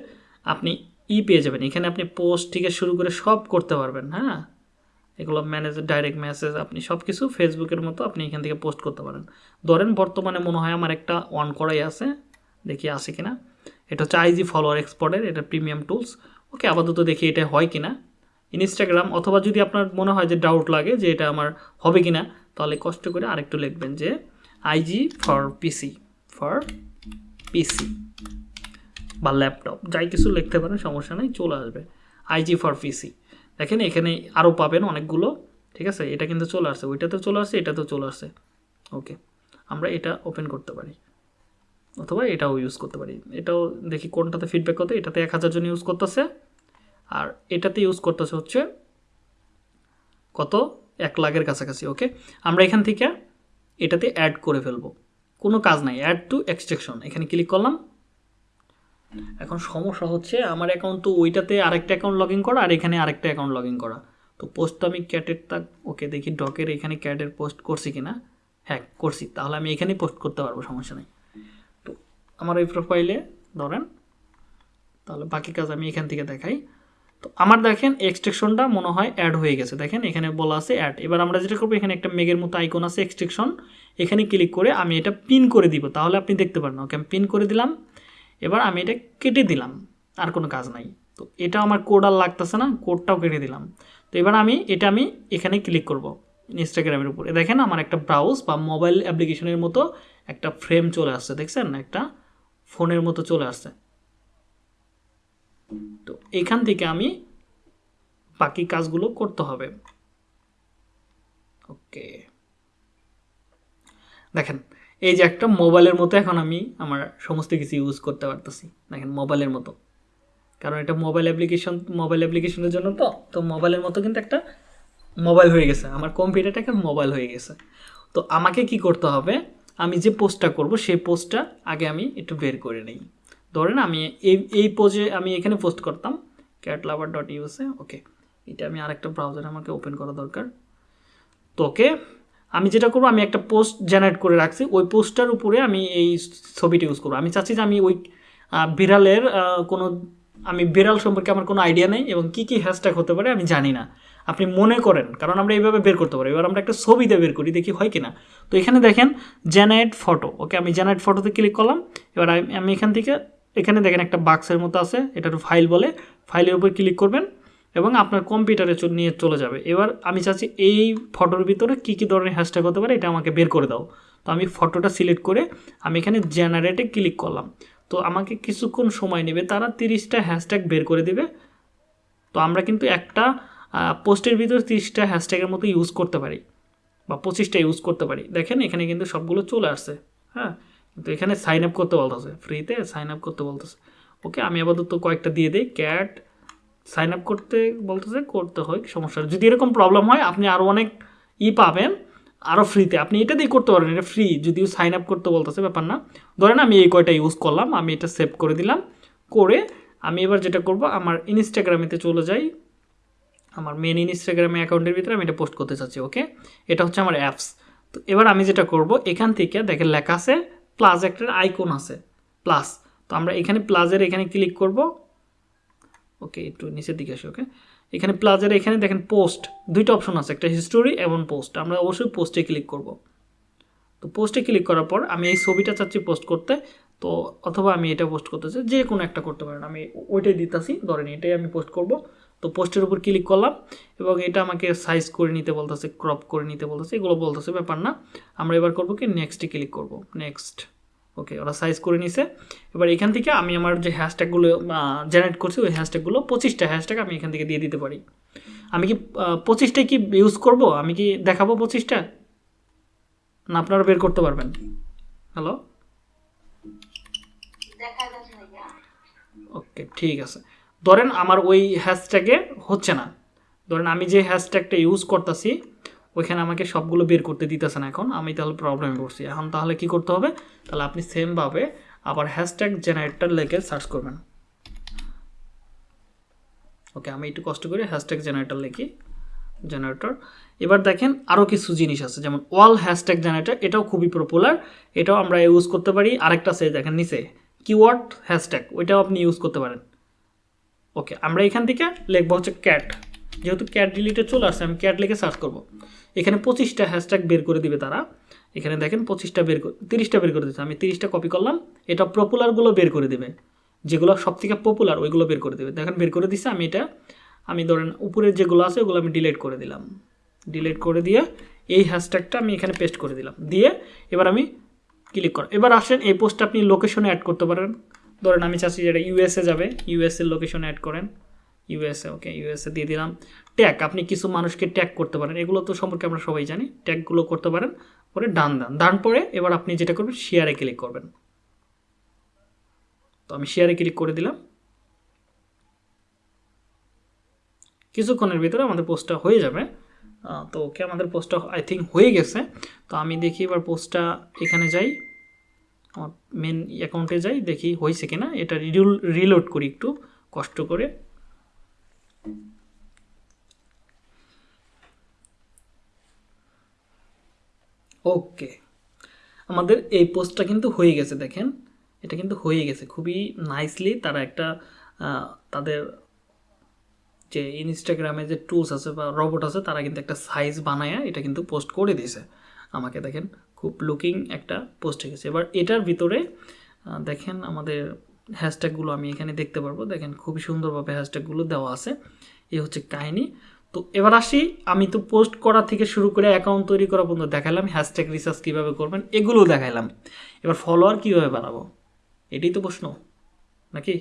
আপনি ই পেয়ে যাবেন। এখানে আপনি পোস্ট থেকে শুরু করে সব করতে পারবেন হ্যাঁ? এগুলো ম্যানেজ ডাইরেক্ট মেসেজ আপনি সব কিছু ফেসবুকের মতো আপনি এখান থেকে পোস্ট করতে পারেন। ধরেন বর্তমানে মনে হয় আমার একটা অন করাই আছে, দেখি আছে কিনা। এটা হচ্ছে আইজি ফলোয়ার এক্সপোর্টের এটা প্রিমিয়াম টুলস ওকে আপাতত দেখি এটা হয় কি না ইনস্টাগ্রাম অথবা যদি আপনার মনে হয় যে ডাউট লাগে যে এটা আমার হবে কি না তাহলে কষ্ট করে আরেকটু লিখবেন যে IG for PC for PC বা ল্যাপটপ যাই কিছু লিখতে পারেন, সমস্যা নেই, চলে আসবে। আইজি ফর পিসি দেখেন, এখানে আরও পাবেন অনেকগুলো, ঠিক আছে? এটা কিন্তু চলে আসছে ওইটাতে চলে আসছে এটাতেও চলে আসছে। ওকে আমরা এটা ওপেন করতে পারি। অথবা এটাও ইউজ করতে পারি। এটাও দেখি কোনটাতে ফিডব্যাক কত, এটাতে এক হাজার জন ইউজ করতেছে। আর এটাতে ইউজ করতেছে হচ্ছে কত? এক লাখের কাছাকাছি ওকে আমরা এখান থেকে এটাতে অ্যাড করে ফেলব। কোনো কাজ নাই অ্যাড টু এক্সট্রেকশন এখানে ক্লিক করলাম। এখন সমস্যা হচ্ছে আমার অ্যাকাউন্ট তো ওইটাতে আরেকটা অ্যাকাউন্ট লগ ইন করা আর এখানে আরেকটা অ্যাকাউন্ট লগ ইন করা। তো পোস্ট তো আমি ক্যাটের তা ওকে দেখি ডকের এখানে ক্যাটের পোস্ট করছি কি না হ্যাঁ করছি। তাহলে আমি এখানেই পোস্ট করতে পারব, সমস্যা নেই। আমার এই প্রোফাইলে ধরেন, তাহলে বাকি কাজ আমি এখান থেকে দেখাই। তো আমার দেখেন এক্সট্রেকশনটা মনে হয় অ্যাড হয়ে গেছে। দেখেন এখানে বলা আছে অ্যাড এবার আমরা যেটা করব, এখানে একটা মেঘের মতো আইকন আছে এক্সট্রেকশন এখানে ক্লিক করে আমি এটা পিন করে দিব। তাহলে আপনি দেখতে পারেন ওকে আমি পিন করে দিলাম। এবার আমি এটা কেটে দিলাম। আর কোনো কাজ নাই। তো এটা আমার কোড আর লাগতেছে না কোডটাও কেটে দিলাম। তো এবার আমি, এটা আমি এখানে ক্লিক করব ইনস্টাগ্রামের উপরে। দেখেন আমার একটা ব্রাউজ বা মোবাইল অ্যাপ্লিকেশনের মতো একটা ফ্রেম চলে আসছে। দেখছেন? একটা ফোনের মতো চলে আসছে। তো এখান থেকে আমি বাকি কাজগুলো করতে হবে। ওকে। দেখেন, এই যে একটা মোবাইলের মতো এখন আমি আমার সমস্ত কিছু ইউজ করতে পারতেছি। দেখেন, মোবাইলের মতো। কারণ এটা মোবাইল অ্যাপ্লিকেশন মোবাইল অ্যাপ্লিকেশনের জন্য তো তো মোবাইলের মতো কিন্তু একটা মোবাইল হয়ে গেছে। আমার কম্পিউটারটা একটা মোবাইল হয়ে গেছে। তো আমাকে কি করতে হবে? আমি যে পোস্টটা করব, সেই পোস্টটা আগে আমি একটু বের করে নিই। ধরেন আমি এই এই পোজে আমি এখানে পোস্ট করতাম cat lover dot USA okay এটা আমি আরেকটা ব্রাউজার আমাকে ওপেন করা দরকার। তো ওকে আমি যেটা করব, আমি একটা পোস্ট জেনারেট করে রাখছি, ওই পোস্টটার উপরে আমি এই ছবিটা ইউজ করব। আমি চাচ্ছি যে আমি ওই বিড়ালের কোনো, আমি বিড়াল সম্পর্কে আমার কোনো আইডিয়া নেই এবং কী কী হ্যাশট্যাগ হতে পারে আমি জানি না। আপনি মনে করেন, কারণ আমরা এইভাবে বের করতে পারি। এবার আমরা একটা ছবিতে বের করি, দেখি হয় কি না তো এখানে দেখেন জেনারেট ফটো ওকে আমি জেনারেট ফটোতে ক্লিক করলাম, এবার আমি- এখান থেকে, এখানে দেখেন একটা বাক্সের মতো আছে এটা ফাইল বলে। ফাইলের উপর ক্লিক করবেন এবং আপনার কম্পিউটারে নিয়ে চলে যাবে। এবার আমি চাচ্ছি এই ফটোর ভিতরে কী কী ধরনের হ্যাশট্যাগ হতে পারে, এটা আমাকে বের করে দাও। তো আমি ফটোটা সিলেক্ট করে আমি এখানে জেনারেটে ক্লিক করলাম। তো আমাকে কিছুক্ষণ সময় নেবে, তারা তিরিশটা হ্যাশট্যাগ বের করে দিবে। তো আমরা কিন্তু একটা পোস্টের ভিতর তিরিশটা হ্যাশট্যাগের মতো ইউজ করতে পারি বা পঁচিশটা ইউজ করতে পারি। দেখেন, এখানে কিন্তু সবগুলো চলে আসছে হ্যাঁ? কিন্তু এখানে সাইন আপ করতে বলতেছে ফ্রিতে সাইন আপ করতে বলতেছে। ওকে, আমি আপাতত কয়েকটা দিয়ে দিই ক্যাট সাইন আপ করতে বলতেছে, করতে হয়, সমস্যা। যদি এরকম প্রবলেম হয়, আপনি আরও অনেক ই পাবেন আরও ফ্রিতে আপনি এটা দিয়ে করতে পারেন এটা ফ্রি যদিও সাইন আপ করতে বলতেছে, ব্যাপার না। ধরেন, আমি এই কয়টা ইউজ করলাম, আমি এটা সেভ করে দিলাম, করে আমি এবার যেটা করব, আমার ইনস্টাগ্রামেতে চলে যাই আমার মেন ইনস্টাগ্রামে অ্যাকাউন্টের ভিতরে আমি এটা পোস্ট করতে চাচ্ছি ওকে এটা হচ্ছে আমার অ্যাপস তো এবার আমি যেটা করব, এখান থেকে দেখেন লেখা আছে প্লাস একটা আইকন আছে প্লাস তো আমরা এখানে প্লাসের এখানে ক্লিক করব ওকে একটু নিচের দিকে আসি ওকে এখানে প্লাজের এখানে দেখেন পোস্ট দুইটা অপশন আছে, একটা হিস্টোরি এবং পোস্ট আমরা অবশ্যই পোস্টে ক্লিক করব। তো পোস্টে ক্লিক করার পর আমি এই ছবিটা চাচ্ছি পোস্ট করতে, তো অথবা আমি এটা পোস্ট করতে চাই যে কোনো একটা করতে পারেন। আমি ওইটাই দিতেছি, ধরেন এটাই আমি পোস্ট করব। তো পোস্টের উপর ক্লিক করলাম এবং এটা আমাকে সাইজ করে নিতে বলতেছে ক্রপ করে নিতে বলতেছে এগুলো বলতেছে ব্যাপার না। আমরা এবার করব কি নেক্সটে ক্লিক করব। নেক্সট ওকে ওরা সাইজ করে নিছে। এবার এখান থেকে আমি আমার যে হ্যাশট্যাগুলো জেনারেট করছি ওই হ্যাশট্যাগুলো পঁচিশটা হ্যাশট্যাগ আমি এখান থেকে দিয়ে দিতে পারি। আমি কি পঁচিশটাই কি ইউজ করব? আমি কি দেখাবো পঁচিশটা? না আপনারা বের করতে পারবেন। হ্যালো ওকে ঠিক আছে। ধরেন আমার ওই হ্যাশট্যাগে হচ্ছে না। ধরেন আমি যে হ্যাশট্যাগটা ইউজ করতেছি, ওইখানে আমাকে সবগুলো বের করতে দিতেছে না এখন, আমি তাহলে প্রবলেমে পড়ছি। এখন তাহলে কি করতে হবে? তাহলে আপনি সেমভাবে আবার হ্যাশট্যাগ জেনারেটর লেগে সার্চ করবেন। ওকে আমি একটু কষ্ট করে হ্যাশট্যাগ জেনারেটর লিখি জেনারেটর এবার দেখেন আরও কিছু জিনিস আছে, যেমন ওয়াল হ্যাশট্যাগ জেনারেটর এটাও খুবই পপুলার এটাও আমরা ইউজ করতে পারি। আরেকটা সে দেখেন নিচে কিওয়ার্ড হ্যাশট্যাগ ওইটাও আপনি ইউজ করতে পারেন। ওকে আমরা এখান থেকে লিখব হচ্ছে ক্যাট যেহেতু ক্যাট ডিলিটে চলে আসছে, আমি ক্যাট লিখে সার্চ করব। এখানে পঁচিশটা হ্যাশট্যাগ বের করে দিবে তারা। এখানে দেখেন পঁচিশটা বের তিরিশটা বের করে দিচ্ছে। আমি তিরিশটা কপি করলাম, এটা পপুলারগুলো বের করে দেবে। যেগুলো সব থেকে পপুলার ওইগুলো বের করে দেবে। দেখেন বের করে দিচ্ছে আমি এটা, আমি ধরেন উপরের যেগুলো আছে, ওগুলো আমি ডিলিট করে দিলাম। ডিলিট করে দিয়ে এই হ্যাশট্যাগটা আমি এখানে পেস্ট করে দিলাম। দিয়ে এবার আমি ক্লিক কর এবার আসেন এই পোস্টটা আপনি লোকেশনে অ্যাড করতে পারেন। ধরেন আমি চাচ্ছি যেটা ইউএসএ যাবে ইউএসএ লোকেশনে অ্যাড করেন। ইউএসএ ওকে ইউএসএ দিয়ে দিলাম। ট্যাগ আপনি কিছু মানুষকে ট্যাগ করতে পারেন। এগুলো তো সম্পর্কে আমরা সবাই জানি। ট্যাগগুলো করতে পারেন পরে ডান দান। ডান পরে এবার আপনি যেটা করবেন শেয়ারে ক্লিক করবেন। তো আমি শেয়ারে ক্লিক করে দিলাম। কিছুক্ষণের ভিতরে আমাদের পোস্টটা হয়ে যাবে। তো ওকে আমাদের পোস্টটা আই থিঙ্ক হয়ে গেছে। তো আমি দেখি এবার পোস্টটা এখানে যাই। মেন অ্যাকাউন্টে যাই, দেখি হয়েছে কিনা। এটা রিডুল রিলোড করি একটু, কষ্ট করে। ওকে আমাদের এই পোস্টটা কিন্তু হয়ে গেছে, দেখেন। এটা কিন্তু হয়ে গেছে। খুবই নাইসলি তারা একটা তাদের যে ইনস্টাগ্রামে যে টুলস আছে বা রবট আছে, তারা কিন্তু একটা সাইজ বানায় এটা কিন্তু পোস্ট করে দিয়েছে। আমাকে দেখেন খুব লুকিং একটা পোস্ট হয়ে গেছে এবার এটার ভিতরে দেখেন আমাদের হ্যাশট্যাগুলো আমি এখানে দেখতে পারব। দেখেন খুবই সুন্দরভাবে হ্যাশট্যাগুলো দেওয়া আছে। এই হচ্ছে কাহিনী। তো এবার আসি আমি তো পোস্ট করা থেকে শুরু করে অ্যাকাউন্ট তৈরি করা পর্যন্ত দেখালাম হ্যাশট্যাগ রিসার্চ কীভাবে করবেন এগুলো দেখালাম এবার ফলোয়ার কীভাবে বাড়াবো? এটাই তো প্রশ্ন নাকি?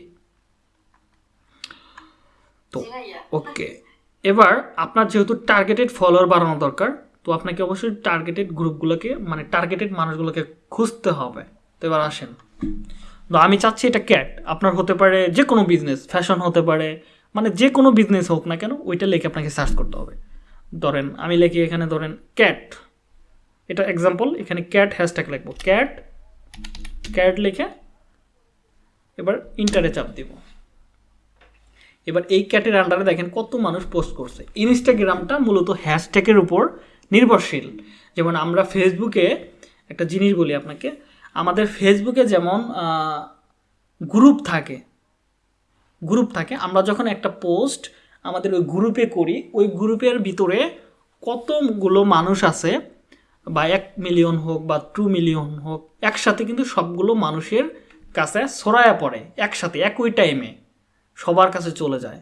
তো ওকে এবার আপনার যেহেতু টার্গেটেড ফলোয়ার বাড়ানো দরকার তো আপনাকে অবশ্যই টার্গেটেড গ্রুপগুলোকে মানে টার্গেটেড মানুষগুলোকে খুঁজতে হবে। তো এবার আসেন। তো আমি চাচ্ছি এটা ক্যাট আপনার হতে পারে যে কোনো বিজনেস ফ্যাশন হতে পারে মানে যে কোনো বিজনেস হোক না কেন, ওইটা লিখে আপনাকে সার্চ করতে হবে। ধরেন, আমি লিখি এখানে ধরেন ক্যাট এটা এক্সাম্পল এখানে ক্যাট হ্যাশট্যাগ লিখব। ক্যাট ক্যাট লিখে এবার ইন্টারে চাপ দিব। এবার এই ক্যাটের আন্ডারে দেখেন কত মানুষ পোস্ট করছে। ইনস্টাগ্রামটা মূলত হ্যাশট্যাগের উপর নির্ভরশীল। যেমন আমরা ফেসবুকে একটা জিনিস বলি আপনাকে, আমাদের ফেসবুকে যেমন গ্রুপ থাকে গ্রুপ থাকে, আমরা যখন একটা পোস্ট আমাদের ওই গ্রুপে করি, ওই গ্রুপের ভিতরে কতগুলো মানুষ আছে, বা এক মিলিয়ন হোক, বা টু মিলিয়ন হোক, একসাথে কিন্তু সবগুলো মানুষের কাছে ছড়ায়া পড়ে, একসাথে, একই টাইমে সবার কাছে চলে যায়,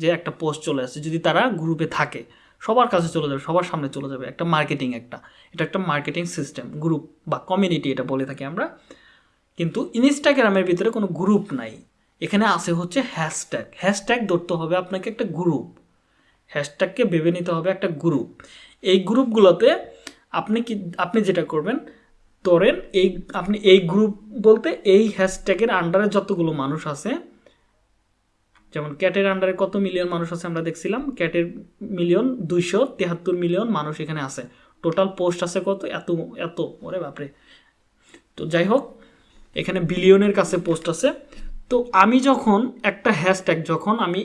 যে একটা পোস্ট চলে আসে, যদি তারা গ্রুপে থাকে। সবার কাছে চলে যাবে, সবার সামনে চলে যাবে একটা মার্কেটিং একটা। এটা একটা মার্কেটিং সিস্টেম গ্রুপ বা কমিউনিটি এটা বলে থাকি আমরা। কিন্তু ইনস্টাগ্রামের ভিতরে কোনো গ্রুপ নাই। এখানে আছে হচ্ছে হ্যাশট্যাগ হ্যাশট্যাগ ধরতে হবে আপনাকে একটা গ্রুপ হ্যাশট্যাগকে ভেবে নিতে হবে একটা গ্রুপ এই গ্রুপগুলোতে আপনি কি, আপনি যেটা করবেন, ধরেন এই, আপনি এই গ্রুপ বলতে এই হ্যাশট্যাগের আন্ডারে যতগুলো মানুষ আছে যেমন ক্যাটের আন্ডারে কত মিলিয়ন মানুষ আছে আমরা দেখছিলাম, ক্যাটের মিলিয়ন দুইশো তেহাত্তর মিলিয়ন মানুষ এখানে আছে। টোটাল পোস্ট আছে কত? এত এত, ওরে বাপরে। তো যাই হোক, এখানে বিলিয়নের কাছে পোস্ট আছে। তো আমি যখন একটা হ্যাশট্যাগ যখন আমি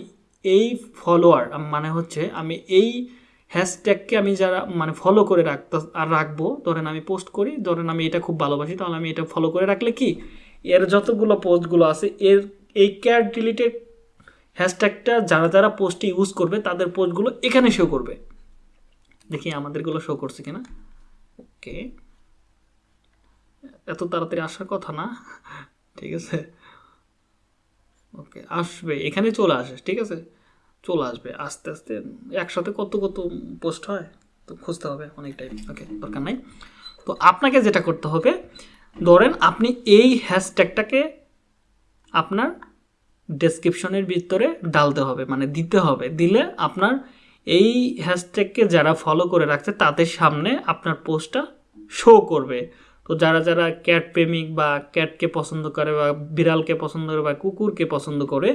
এই ফলোয়ার মানে হচ্ছে আমি এই হ্যাশট্যাগকে আমি যারা মানে ফলো করে রাখতে, আর রাখব, ধরেন আমি পোস্ট করি, ধরেন আমি এটা খুব ভালোবাসি, তাহলে আমি এটা ফলো করে রাখলে কি? এর যতগুলো পোস্টগুলো আছে, এর, এই ক্যাট ডিলিটেড হ্যাশট্যাগটা যারা যারা পোস্টে ইউজ করবে, তাদের পোস্টগুলো এখানে শো করবে। দেখি আমাদেরগুলো শো করছে কিনা। ওকে এত তাড়াতাড়ি আসার কথা না। ঠিক আছে। ওকে আসবে। এখানে চলে আসে, ঠিক আছে? চলে আসবে। আস্তে আস্তে একসাথে কত কত পোস্ট হয়, তো খুঁজতে হবে অনেক টাইম ওকে দরকার নাই। তো আপনাকে যেটা করতে হবে, ধরেন আপনি এই হ্যাশট্যাগটাকে আপনার ডেসক্রিপশনের ভিতরে ডালতে হবে মানে দিতে হবে। দিলে আপনার এই হ্যাশট্যাগকে যারা ফলো করে রাখছে, তাদের সামনে আপনার পোস্টটা শো করবে। তো যারা যারা ক্যাট প্রেমিক বা ক্যাটকে পছন্দ করে বা বিড়ালকে পছন্দ করে বা কুকুরকে পছন্দ করে,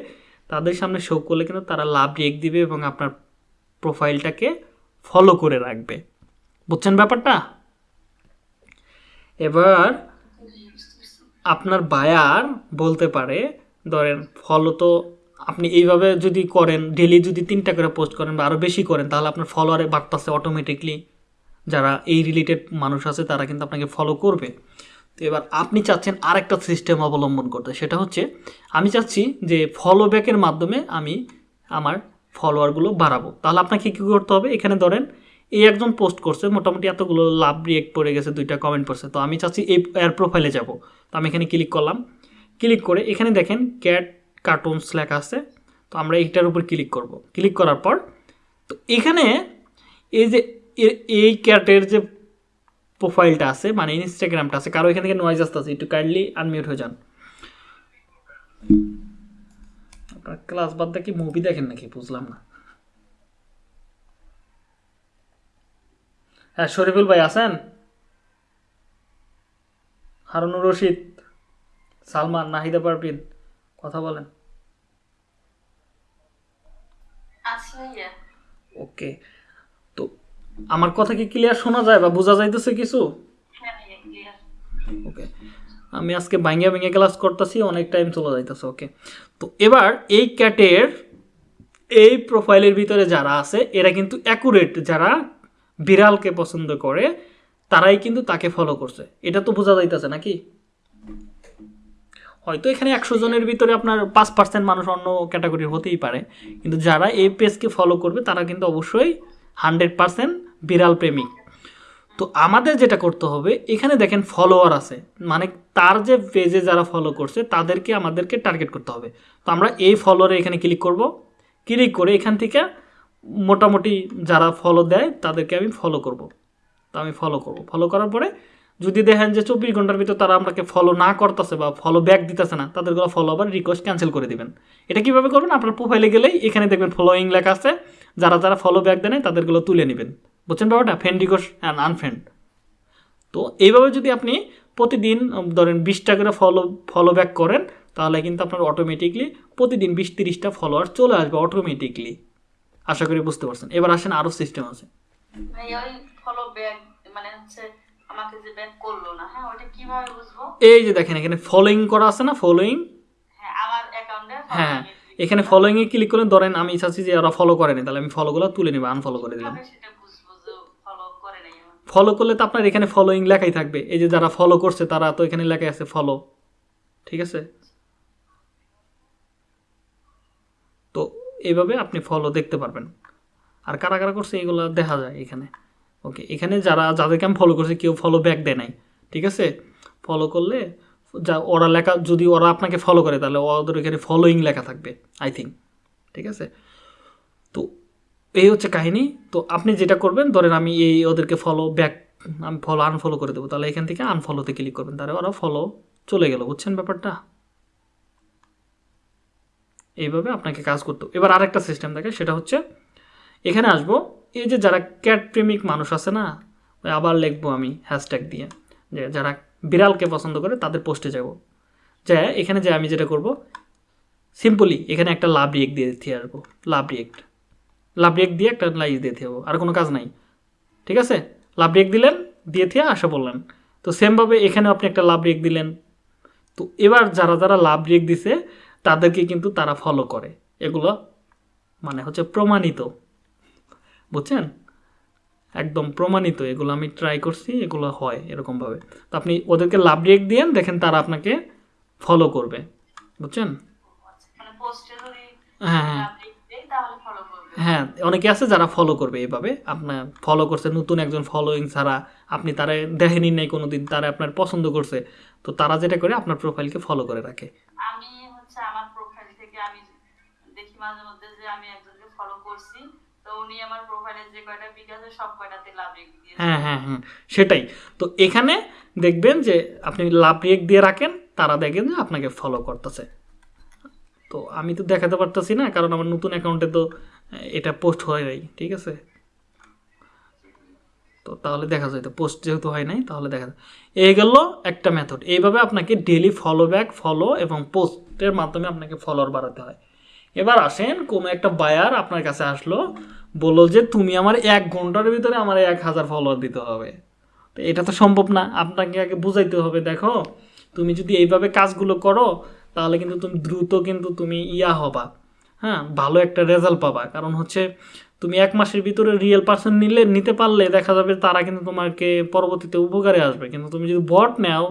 তাদের সামনে শো করলে কিন্তু তারা লাভ রেক দিবে এবং আপনার প্রোফাইলটাকে ফলো করে রাখবে। বুঝছেন ব্যাপারটা? এবার আপনার বায়ার বলতে পারে ধরেন ফলো তো আপনি এইভাবে যদি করেন ডেলি যদি তিনটা করে পোস্ট করেন বা আরও বেশি করেন, তাহলে আপনার ফলোয়ারে বাড়তেছে অটোমেটিকলি যারা এই রিলেটেড মানুষ আছে, তারা কিন্তু আপনাকে ফলো করবে। তো এবার আপনি চাচ্ছেন আরেকটা সিস্টেম অবলম্বন করতে, সেটা হচ্ছে, আমি চাচ্ছি যে ফলো ব্যাকের মাধ্যমে আমি আমার ফলোয়ারগুলো বাড়াবো। তাহলে আপনাকে কী করতে হবে? এখানে ধরেন, এই একজন পোস্ট করছে, মোটামুটি এতগুলো লাভ রিয়েক্ট পড়ে গেছে, দুইটা কমেন্ট পড়ছে। তো আমি চাচ্ছি এই, এর প্রোফাইলে যাব। তো আমি এখানে ক্লিক করলাম ক্লিক করে এখানে দেখেন ক্যাট কার্টুনস লেখা আছে, তো আমরা এইটার উপর ক্লিক করব। ক্লিক করার পর, তো এখানে এই যে এই ক্যাটের যে প্রোফাইলটা আছে মানে ইনস্টাগ্রামটা আছে, কারও এখান থেকে নয়েজ আসতে আছে একটু কাইন্ডলি আনমিউট হয়ে যান। আপনার ক্লাস বাদ কি মুভি দেখেন নাকি? বুঝলাম না। হ্যাঁ শরীফুল ভাই আছেন? হারুনুর রশিদ। সালমান নাহিদা পারভিন কথা বলেন। ওকে। তো আমার কথা কি ক্লিয়ার শোনা যায় বা বোঝা যাইতেছে কিছু? হ্যাঁ ওকে। আমি আজকে ভাঙ্গা ভেঙে ক্লাস করতেছি অনেক টাইম চলে যাইতেছে ওকে। তো এবার এই ক্যাটের এই প্রোফাইলের ভিতরে যারা আছে এরা কিন্তু অ্যাকুরেট যারা বিড়ালকে পছন্দ করে তারাই কিন্তু তাকে ফলো করছে। এটা তো বোঝা যাইতেছে নাকি? হয়তো এখানে একশো জনের ভিতরে আপনার পাঁচ পার্সেন্ট মানুষ অন্য ক্যাটাগরির হতেই পারে। কিন্তু যারা এই পেজকে ফলো করবে, তারা কিন্তু অবশ্যই হান্ড্রেড পার্সেন্ট বিড়াল প্রেমিক। তো আমাদের যেটা করতে হবে, এখানে দেখেন ফলোয়ার আছে। মানে তার যে পেজে যারা ফলো করছে, তাদেরকে আমাদেরকে টার্গেট করতে হবে। তো আমরা এই ফলোয়ারে এখানে ক্লিক করব। ক্লিক করে এখান থেকে মোটামুটি যারা ফলো দেয়, তাদেরকে আমি ফলো করব। তো আমি ফলো করব। ফলো করার পরে যদি দেখেন যে চব্বিশ ঘণ্টার ভিতর তারা আপনাকে ফলো না করতেছে বা ফলো ব্যাক দিতেছে না তাদেরগুলো ফলো আবার রিকোয়েস্ট ক্যান্সেল করে দিবেন। এটা কীভাবে করবেন? আপনার প্রোফাইলে গেলেই এখানে দেখবেন ফলোয়িং লেখা আছে। যারা যারা ফলো ব্যাক দেয় তাদেরগুলো তুলে নেবেন। বুঝছেন ব্যাপারটা? ফ্রেন্ড রিকোয়েস্ট অ্যান্ড আনফ্রেন্ড তো এইভাবে যদি আপনি প্রতিদিন ধরেন বিশটা করে ফলো ফলো ব্যাক করেন, তাহলে কিন্তু আপনার অটোমেটিকলি প্রতিদিন বিশ তিরিশটা ফলোয়ার চলে আসবে অটোমেটিকলি আশা করি বুঝতে পারছেন। এবার আসেন আরও সিস্টেম আছে। ফলো ব্যাক মানে হচ্ছে আমাকে যে ব্যাক করল না হ্যাঁ ওটা কীভাবে বুঝব? এই যে দেখেন এখানে ফলোয়িং করা আছে না ফলোয়িং হ্যাঁ এখানে ফলোয়িংয়ে ক্লিক করলে ধরেন আমি চাচ্ছি যে ওরা ফলো করেনি তাহলে আমি ফলোগুলো তুলে নিব আনফলো করে দিলাম। ফলো করে নাই ফলো করলে তো আপনার এখানে ফলোয়িং লেখাই থাকবে। এই যে যারা ফলো করছে তারা তো এখানে লেখাই আছে ফলো ঠিক আছে? তো এইভাবে আপনি ফলো দেখতে পারবেন। আর কারা কারা করছে এগুলো দেখা যায় এখানে। ওকে এখানে যারা, যাদেরকে আমি ফলো করছি, কেউ ফলো ব্যাক দেয় নাই, ঠিক আছে? ফলো করলে যা, ওরা লেখা, যদি ওরা আপনাকে ফলো করে, তাহলে ওদের এখানে ফলোয়িং লেখা থাকবে আই থিঙ্ক ঠিক আছে? তো এই হচ্ছে কাহিনী। তো আপনি যেটা করবেন, ধরেন আমি এই ওদেরকে ফলো ব্যাক আমি ফলো আনফলো করে দেবো, তাহলে এখান থেকে আনফলোতে ক্লিক করবেন, তাহলে ওরা ফলো চলে গেল, বুঝছেন ব্যাপারটা? এইভাবে আপনাকে কাজ করতে এবার আরেকটা সিস্টেম থাকে সেটা হচ্ছে, এখানে আসব এই যে যারা ক্যাট প্রেমিক মানুষ আছে না, ওই আবার লিখব আমি হ্যাশট্যাগ দিয়ে, যে যারা বিড়ালকে পছন্দ করে তাদের পোস্টে যাব। যে এখানে যে আমি যেটা করব সিম্পলি এখানে একটা লাভ রিয়েক্ট দিয়ে দিতে আসব লাভ রিয়েক্ট লাভ রিয়েক্ট দিয়ে একটা লাইজ দিয়ে দেবো আর কোনো কাজ নাই। ঠিক আছে? লাভ রিয়েক্ট দিলেন, দিয়ে থেকে আশা বললেন তো সেমভাবে এখানেও আপনি একটা লাভ রিয়েক্ট দিলেন। তো এবার যারা যারা লাভ রিয়েক্ট দিছে, তাদেরকে কিন্তু তারা ফলো করে। এগুলো মানে হচ্ছে প্রমাণিত। বুঝছেন? একদম প্রমাণিত, এগুলো আমি ট্রাই করছি, এগুলো হয় এরকমভাবে। তো আপনি ওদেরকে লাভ রিয়েক্ট দিয়েন, দেখেন তারা আপনাকে ফলো করবে, বুঝছেন? হ্যাঁ হ্যাঁ। হ্যাঁ অনেকে আছে যারা ফলো করবে এইভাবে, আপনার ফলো করছে, নতুন একজন ফলোয়িং ছাড়া, আপনি তারা দেখেনি নাই কোনো দিন তারা আপনার পছন্দ করছে, তো তারা যেটা করে, আপনার প্রোফাইলকে ফলো করে রাখে। আমি হচ্ছে আমার প্রোফাইল থেকে আমি দেখি মাঝে মধ্যে যে আমি একজনকে ফলো করছি রেখে হ্যাঁ হ্যাঁ হ্যাঁ সেটাই। তো এখানে দেখবেন যে আপনি লাভ রিয়েক্ট দিয়ে রাখেন, তারা দেখেন যে আপনাকে ফলো করতেছে। তো আমি তো দেখাতে পারতেছি না, কারণ আমার নতুন অ্যাকাউন্টে তো এটা পোস্ট হয় নাই, ঠিক আছে? তো তাহলে দেখা যায়, তো পোস্ট যেহেতু হয় নাই, তাহলে দেখা যায়। এই গেল একটা মেথড এইভাবে আপনাকে ডেলি ফলো ব্যাক ফলো এবং পোস্টের মাধ্যমে আপনাকে ফলোয়ার বাড়াতে হয়। এবার আসেন, কোনো একটা বায়ার আপনার কাছে আসলো, বলল যে তুমি আমার এক ঘণ্টার ভিতরে আমার এক হাজার ফলোয়ার দিতে হবে। তো এটা তো সম্ভব না, আপনাকে আগে বুঝাইতে হবে, দেখো, তুমি যদি এইভাবে কাজগুলো করো, তাহলে কিন্তু তুমি দ্রুত কিন্তু তুমি ইয়া হবা। হ্যাঁ ভালো একটা রেজাল্ট পাবা। কারণ হচ্ছে, তুমি এক মাসের ভিতরে রিয়েল পার্সন নিলে, নিতে পারলে দেখা যাবে তারা কিন্তু তোমাকে পরবর্তীতে উপকারে আসবে। কিন্তু তুমি যদি বট নেও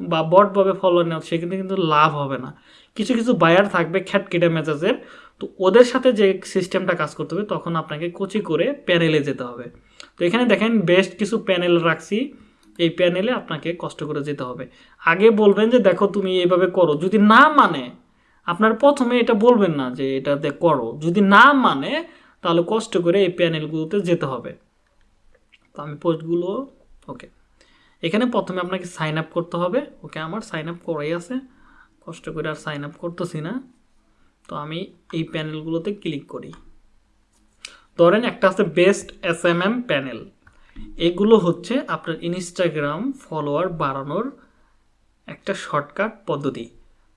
বা বটভাবে ফলোয়ার নাও সেক্ষেত্রে কিন্তু লাভ হবে না। কিছু কিছু বায়ার থাকবে খ্যাটকেটে মেজাজের, তো ওদের সাথে যে সিস্টেমটা কাজ করতে হবে, তখন আপনাকে কোচি করে প্যানেলে যেতে হবে। তো এখানে দেখেন বেস্ট কিছু প্যানেল রাখছি, এই প্যানেলে আপনাকে কষ্ট করে যেতে হবে। আগে বলবেন যে, দেখো তুমি এইভাবে করো। যদি না মানে আপনার প্রথমে এটা বলবেন না যে, এটাতে করো। যদি না মানে তাহলে কষ্ট করে এই প্যানেলগুলোতে যেতে হবে। তো আমি পোস্টগুলো ওকে এখানে প্রথমে আপনাকে সাইন আপ করতে হবে। ওকে আমার সাইন আপ করাই আছে। কষ্ট করে আর সাইন আপ করতেছি না। তো আমি এই প্যানেলগুলোতে ক্লিক করি। ধরেন একটা আছে best S M M panel এগুলো হচ্ছে আপনার ইনস্টাগ্রাম ফলোয়ার বাড়ানোর একটা শর্টকাট পদ্ধতি।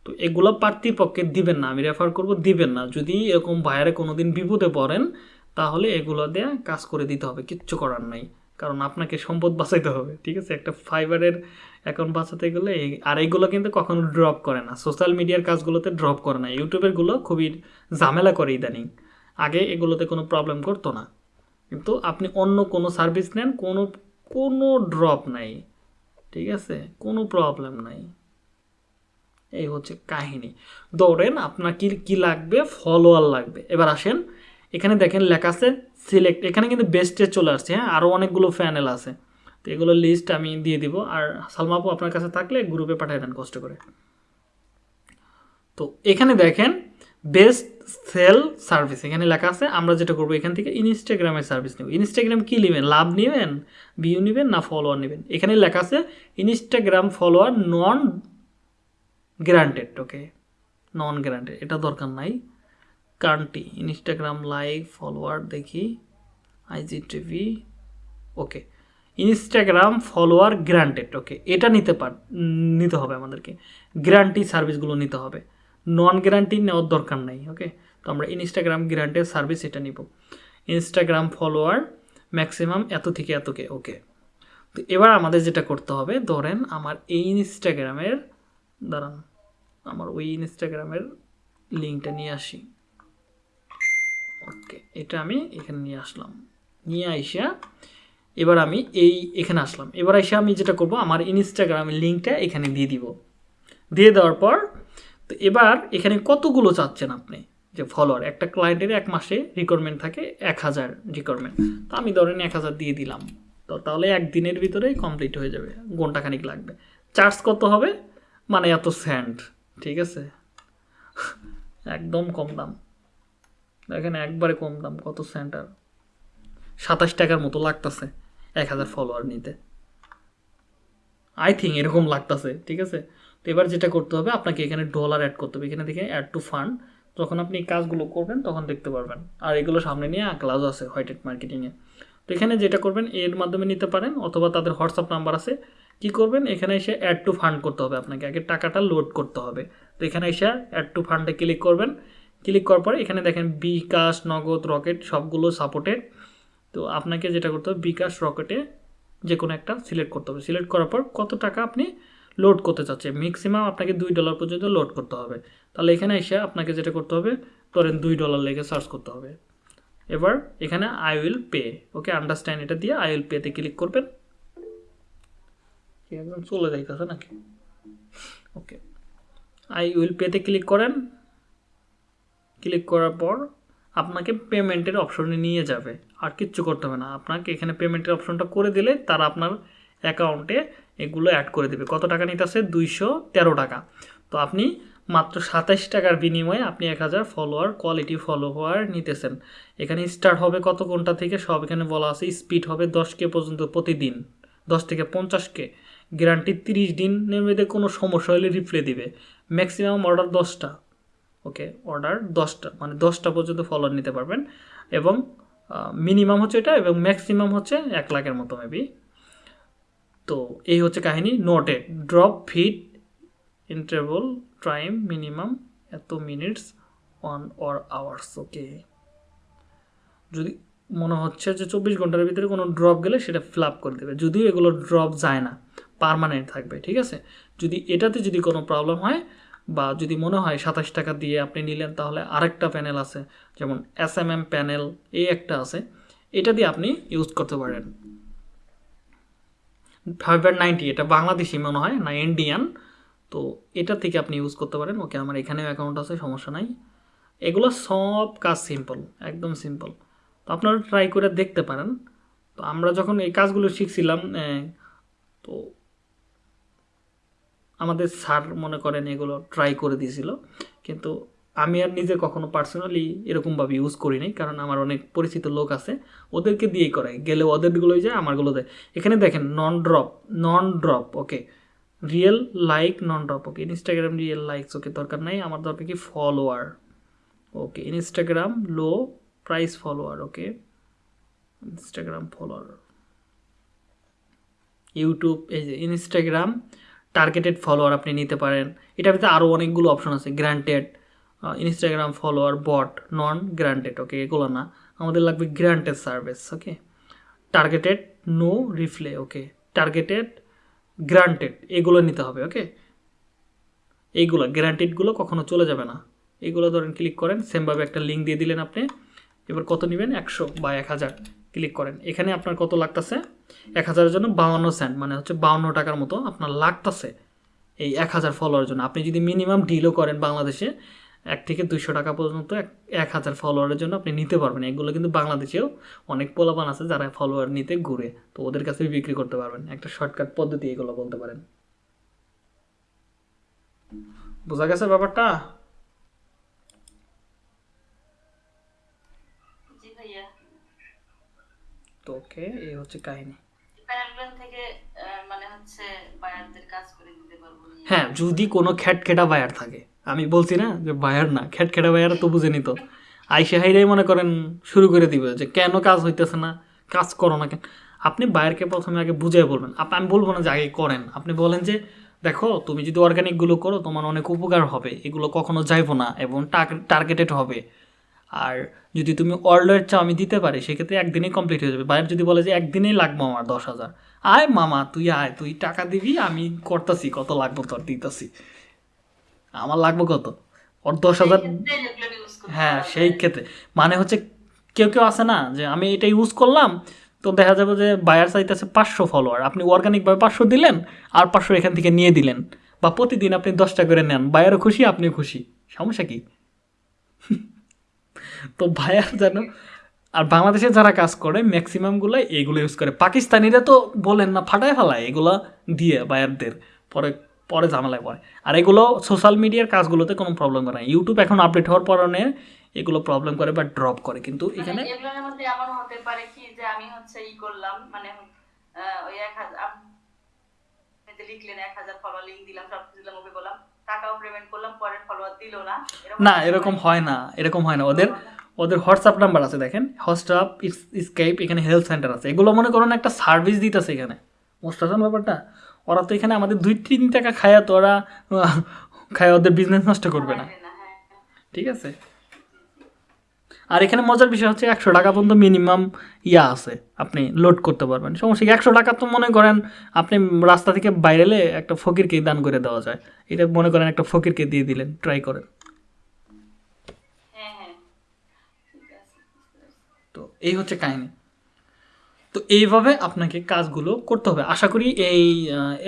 তো এগুলো প্রার্থীপক্ষে দিবেন না, আমি রেফার করব দিবেন না। যদি এরকম বাইরে কোনো দিন বিপদে পড়েন, তাহলে এগুলো দিয়ে কাজ করে দিতে হবে, কিচ্ছু করার নাই। কারণ আপনাকে সম্পদ বাঁচাইতে হবে, ঠিক আছে? একটা ফাইবারের অ্যাকাউন্ট বাঁচাতে গেলে আর এইগুলো কিন্তু কখনো ড্রপ করে না। সোশ্যাল মিডিয়ার কাজগুলোতে ড্রপ করে না। ইউটিউবেরগুলো খুবই ঝামেলা করে ইদানিং। আগে এগুলোতে কোনো প্রবলেম করতো না। কিন্তু আপনি অন্য কোনো সার্ভিস নেন, কোনো কোনো ড্রপ নাই। ঠিক আছে? কোনো প্রবলেম নাই। এই হচ্ছে কাহিনী। দৌড়েন আপনার কি কি লাগবে? ফলোয়ার লাগবে। এবার আসেন, এখানে দেখেন লেখা আছে সিলেক্ট এখানে কিন্তু বেস্টে চলে আসছে হ্যাঁ? আরও অনেকগুলো ফ্যানেল আছে। এগুলো লিস্ট আমি দিয়ে দিব। আর সালমাপু আপনার কাছে থাকলে গ্রুপে পাঠিয়ে দেন কষ্ট করে। তো এখানে দেখেন বেস্ট সেল সার্ভিস এখানে লেখা আছে, আমরা যেটা করব এখান থেকে ইনস্টাগ্রামের সার্ভিস নেব। ইনস্টাগ্রাম কী নেবেন? লাভ নেবেন? ভিউ নেবেন? না ফলোয়ার নেবেন? এখানে লেখা আছে Instagram follower non granted okay non granted এটা দরকার নাই। কান্টি ইনস্টাগ্রাম লাইক ফলোয়ার দেখি IG TV okay Instagram follower granted okay এটা নিতে পার, নিতে হবে আমাদেরকে। গ্যারান্টি সার্ভিসগুলো নিতে হবে। নন গ্যারান্টি নেওয়ার দরকার নাই ওকে তো আমরা ইনস্টাগ্রাম গ্যারান্টেড সার্ভিস এটা নিব। ইনস্টাগ্রাম ফলোয়ার ম্যাক্সিমাম এত থেকে এতকে ওকে তো এবার আমাদের যেটা করতে হবে, ধরেন আমার এই ইনস্টাগ্রামের দাঁড়ান, আমার ওই ইনস্টাগ্রামের লিঙ্কটা নিয়ে আসি। ওকে এটা আমি এখানে নিয়ে আসলাম। নিয়ে আইসা এবার আমি এই এখানে আসলাম। এবার এসে আমি যেটা করব, আমার ইনস্টাগ্রামের লিঙ্কটা এখানে দিয়ে দিব। দিয়ে দেওয়ার পর, তো এবার এখানে কতগুলো চাচ্ছেন আপনি? যে ফলোয়ার একটা ক্লায়েন্টের এক মাসে রিকোয়ারমেন্ট থাকে এক হাজার রিকোয়ারমেন্ট তো আমি ধরেন এক হাজার দিয়ে দিলাম। তো তাহলে একদিনের ভিতরেই কমপ্লিট হয়ে যাবে, ঘন্টাখানিক লাগবে। চার্জ কত হবে? মানে এত স্যান্ড ঠিক আছে? একদম কম দাম। দেখেন একবারে কম দাম, কত সেন্টার সাতাশ টাকার মতো লাগতেছে, এক হাজার ফলোয়ার নিতে। আই থিঙ্ক এরকম লাগতেছে, ঠিক আছে? তো এবার যেটা করতে হবে, আপনাকে এখানে ডলার অ্যাড করতে হবে। এখানে দেখে অ্যাড টু ফান্ড যখন আপনি কাজগুলো করবেন, তখন দেখতে পারবেন। আর এগুলো সামনে নিয়ে ক্লাস আছে হোয়াইটেড মার্কেটিংয়ে তো এখানে যেটা করবেন, এর মাধ্যমে নিতে পারেন, অথবা তাদের হোয়াটসঅ্যাপ নাম্বার আছে। কি করবেন? এখানে এসে অ্যাড টু ফান্ড করতে হবে আপনাকে। আগে টাকাটা লোড করতে হবে। তো এখানে এসে অ্যাড টু ফান্ডে ক্লিক করবেন। ক্লিক করার পরে এখানে দেখেন বিকাশ নগদ রকেট সবগুলো সাপোর্টেড তো আপনাকে যেটা করতে হবে, বিকাশ রকেটে যে কোনো একটা সিলেক্ট করতে হবে। সিলেক্ট করার পর কত টাকা আপনি লোড করতে চাচ্ছেন? ম্যাক্সিমাম আপনাকে দুই ডলার পর্যন্ত লোড করতে হবে। তাহলে এখানে এসে আপনাকে যেটা করতে হবে, ধরেন দুই ডলার লেগে সার্চ করতে হবে। এবার এখানে I will pay okay understand এটা দিয়ে আই উইল পেতে ক্লিক করবেন। একদম চলে যাইতেছে নাকি? ওকে আই উইল পেতে ক্লিক করেন। ক্লিক করার পর আপনাকে পেমেন্টের অপশনে নিয়ে যাবে। আর কিচ্ছু করতে হবে না। আপনাকে এখানে পেমেন্টের অপশনটা করে দিলে তারা আপনার অ্যাকাউন্টে এগুলো অ্যাড করে দেবে। কত টাকা নিতে নিতেছে দুইশো তেরো টাকা। তো আপনি মাত্র সাতাশ টাকার বিনিময়ে আপনি এক হাজার ফলোয়ার কোয়ালিটি ফলোয়ার নিতেছেন। এখানে স্টার্ট হবে কত ঘণ্টা থেকে? সব এখানে বলা আছে স্পিড হবে দশ কে পর্যন্ত প্রতিদিন। দশ থেকে পঞ্চাশ কে। গ্যারান্টি তিরিশ দিনের মধ্যে কোনো সমস্যা হলে রিপ্লে দিবে। ম্যাক্সিমাম অর্ডার দশটা। ওকে অর্ডার দশটা মানে দশটা পর্যন্ত ফলোয়ার নিতে পারবেন। এবং মিনিমাম হচ্ছে এটা এবং ম্যাক্সিমাম হচ্ছে এক লাখের মতো মেবি তো এই হচ্ছে কাহিনী। Noted drop feed interval time minimum এত minutes one or hours okay যদি মনে হচ্ছে যে চব্বিশ ঘণ্টার ভিতরে কোনো ড্রপ গেলে সেটা ফিল আপ করে দেবে। যদিও এগুলো ড্রপ যায় না পারমানেন্ট থাকবে, ঠিক আছে? যদি এটাতে যদি কোনো প্রবলেম হয় বা যদি মনে হয় সাতাশ টাকা দিয়ে আপনি নিলেন, তাহলে আরেকটা প্যানেল আছে, যেমন এস এম এম প্যানেল এই একটা আছে। এটা দিয়ে আপনি ইউজ করতে পারেন। ফাইবার নাইনটি এটা বাংলাদেশি মনে হয় না ইন্ডিয়ান তো এটা থেকে আপনি ইউজ করতে পারেন। ওকে, আমার এখানেও অ্যাকাউন্ট আছে, সমস্যা নাই। এগুলো সব কাজ সিম্পল একদম সিম্পল তো আপনারা ট্রাই করে দেখতে পারেন। তো আমরা যখন এই কাজগুলো শিখছিলাম তো আমাদের স্যার মনে করেন এগুলো ট্রাই করে দিয়েছিল। কিন্তু আমি আর নিজে কখনো পার্সোনালি এরকমভাবে ইউজ করি নাই, কারণ আমার অনেক পরিচিত লোক আছে, ওদেরকে দিয়েই করাই। গেলে ওদেরগুলোই যায়, আমারগুলো দেয়। এখানে দেখেন non drop non drop okay real like non drop okay Instagram real likes okay দরকার নাই, আমার দরকার কি follower okay Instagram low price follower okay Instagram follower YouTube এই যে ইনস্টাগ্রাম টার্গেটেড ফলোয়ার আপনি নিতে পারেন। এটার ভিতরে আরও অনেকগুলো অপশন আছে granted Instagram follower bot non granted okay এগুলো না। আমাদের লাগবে granted service okay targeted no refill okay targeted granted এগুলো নিতে হবে ওকে এইগুলো গ্যারান্টেডগুলো কখনো চলে যাবে না। এগুলো ধরেন ক্লিক করেন সেমভাবে একটা লিঙ্ক দিয়ে দিলেন আপনি। এবার কত নেবেন? একশো বা এক হাজার। ক্লিক করেন। এখানে আপনার কত লাগতেছে? এক হাজারের জন্য বাউন্ন সেন্ট মানে হচ্ছে বাউন্ন টাকার মতো আপনার লাগতেছে এই এক হাজার ফলোয়ার জন্য। আপনি যদি মিনিমাম ডিলও করেন বাংলাদেশে, এক থেকে দুইশো টাকা পর্যন্ত এক হাজার ফলোয়ারের জন্য আপনি নিতে পারবেন। এগুলো কিন্তু বাংলাদেশেও অনেক পোলাপান আছে যারা ফলোয়ার নিতে ঘুরে, তো ওদের কাছে বিক্রি করতে পারবেন। একটা শর্টকাট পদ্ধতি এগুলো বলতে পারেন। বোঝা গেছে ব্যাপারটা জি ভাইয়া তো ওকে এই হচ্ছে কাহিনী। থেকে মানে হচ্ছে বায়ারদের কাজ করে দিতে পারব হ্যাঁ যদি কোনো খ্যাটখেটা বায়ার থাকে। আমি বলছি না যে বায়ার না খ্যাটখেটা বায়ার তো বুঝে নিত। আইসে হাইরাই মনে করেন শুরু করে দিবে যে কেন কাজ হইতেছে না কাজ করো না কেন। আপনি বায়ারকে প্রথমে আগে বুঝিয়ে বলবেন। আপ- আমি বলব না যে আগে করেন। আপনি বলেন যে দেখো তুমি যদি অর্গানিকগুলো করো তোমার অনেক উপকার হবে। এগুলো কখনো যাইবো না এবং টার্গেটেড হবে। আর যদি তুমি অর্ডার চাও আমি দিতে পারি সেক্ষেত্রে একদিনেই কমপ্লিট হয়ে যাবে। বাইরে যদি বলে যে একদিনেই লাগবো আমার দশ হাজার আয় মামা তুই আয় তুই টাকা দিবি আমি করতেছি কত লাগবো তোর দিতেছি। আমার লাগবো কত? ওর দশ হাজার হ্যাঁ সেই ক্ষেত্রে। মানে হচ্ছে কেউ কেউ আছে না যে আমি এটা ইউজ করলাম তো দেখা যাবে যে বায়ার চাইতেছে পাঁচশো ফলোয়ার আপনি অর্গানিকভাবে পাঁচশো দিলেন আর পাঁচশো এখান থেকে নিয়ে দিলেন। বা প্রতিদিন আপনি দশটা করে নেন বায়ারও খুশি আপনিও খুশি। সমস্যা কি? তো বায়ার যেন আর বাংলাদেশে যারা কাজ করে ম্যাক্সিমামগুলো এইগুলো ইউজ করে। পাকিস্তানিরা তো বলেন না ফাটায় ফেলায় এগুলো দিয়ে বায়ারদের পরে পরে ঝামেলায় পড়ে। আর এগুলো সোশ্যাল মিডিয়ার কাজগুলোতে কোনো প্রবলেম করে না। ইউটিউব এখন আপডেট হওয়ার কারণে এগুলো প্রবলেম করে বা ড্রপ করে। কিন্তু এখানে মানে এগুলোর মধ্যে এমন হতে পারে কি যে আমি হচ্ছে ই করলাম মানে ওই লিখলেন এক হাজার ফলোয়ার লিঙ্ক দিলাম সব দিলাম ওকে বললাম টাকাও পেমেন্ট করলাম পরে ফলোয়ার দিল না। না এরকম হয় না এরকম হয় না। ওদের ওদের হোয়াটসঅ্যাপ নাম্বার আছে দেখেন হোয়াটসঅ্যাপ স্কাইপ এখানে হেলথ সেন্টার আছে। এগুলো মনে করুন একটা সার্ভিস দিতেছে এখানে। মোস্টাসন ব্যাপারটা? ওরা তো এখানে আমাদের দুই তিন টাকা খায়া তো ওরা খায় ওদের বিজনেস নষ্ট করবে না। না হ্যাঁ। ঠিক আছে? আর এখানে মজার বিষয় হচ্ছে একশো টাকা পর্যন্ত মিনিমাম ইয়া আছে আপনি লোড করতে পারবেন। সমস্যা কি? একশো টাকা তো মনে করেন আপনি রাস্তা থেকে বাইরেলে একটা ফকিরকে দান করে দেওয়া যায়। এটা মনে করেন একটা ফকিরকে দিয়ে দিলেন ট্রাই করেন। হ্যাঁ হ্যাঁ। তো এই হচ্ছে কাহিনী। তো এইভাবে আপনাকে কাজগুলো করতে হবে। আশা করি এই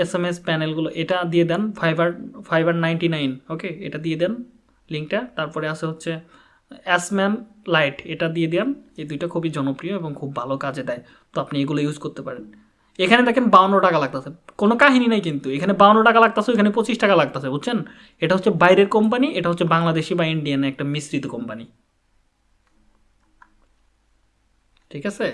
এস এম এস প্যানেলগুলো এটা দিয়ে দেন Fiverr Fiverr ninety nine okay এটা দিয়ে দেন লিঙ্কটা তারপরে আছে হচ্ছে অ্যাসম্যান লাইট এটা দিয়ে দেন এই দুইটা খুবই জনপ্রিয় এবং খুব ভালো কাজে দেয়। তো আপনি এগুলো ইউজ করতে পারেন। এখানে দেখেন বাউন্ন টাকা লাগতেছে। কোনো কাহিনী নাই কিন্তু। এখানে বাউন্ন টাকা লাগতেছে এখানে পঁচিশ টাকা লাগতেছে, বুঝছেন? এটা হচ্ছে বাইরের কোম্পানি এটা হচ্ছে বাংলাদেশি বা ইন্ডিয়ান একটা মিশ্রিত কোম্পানি ঠিক আছে?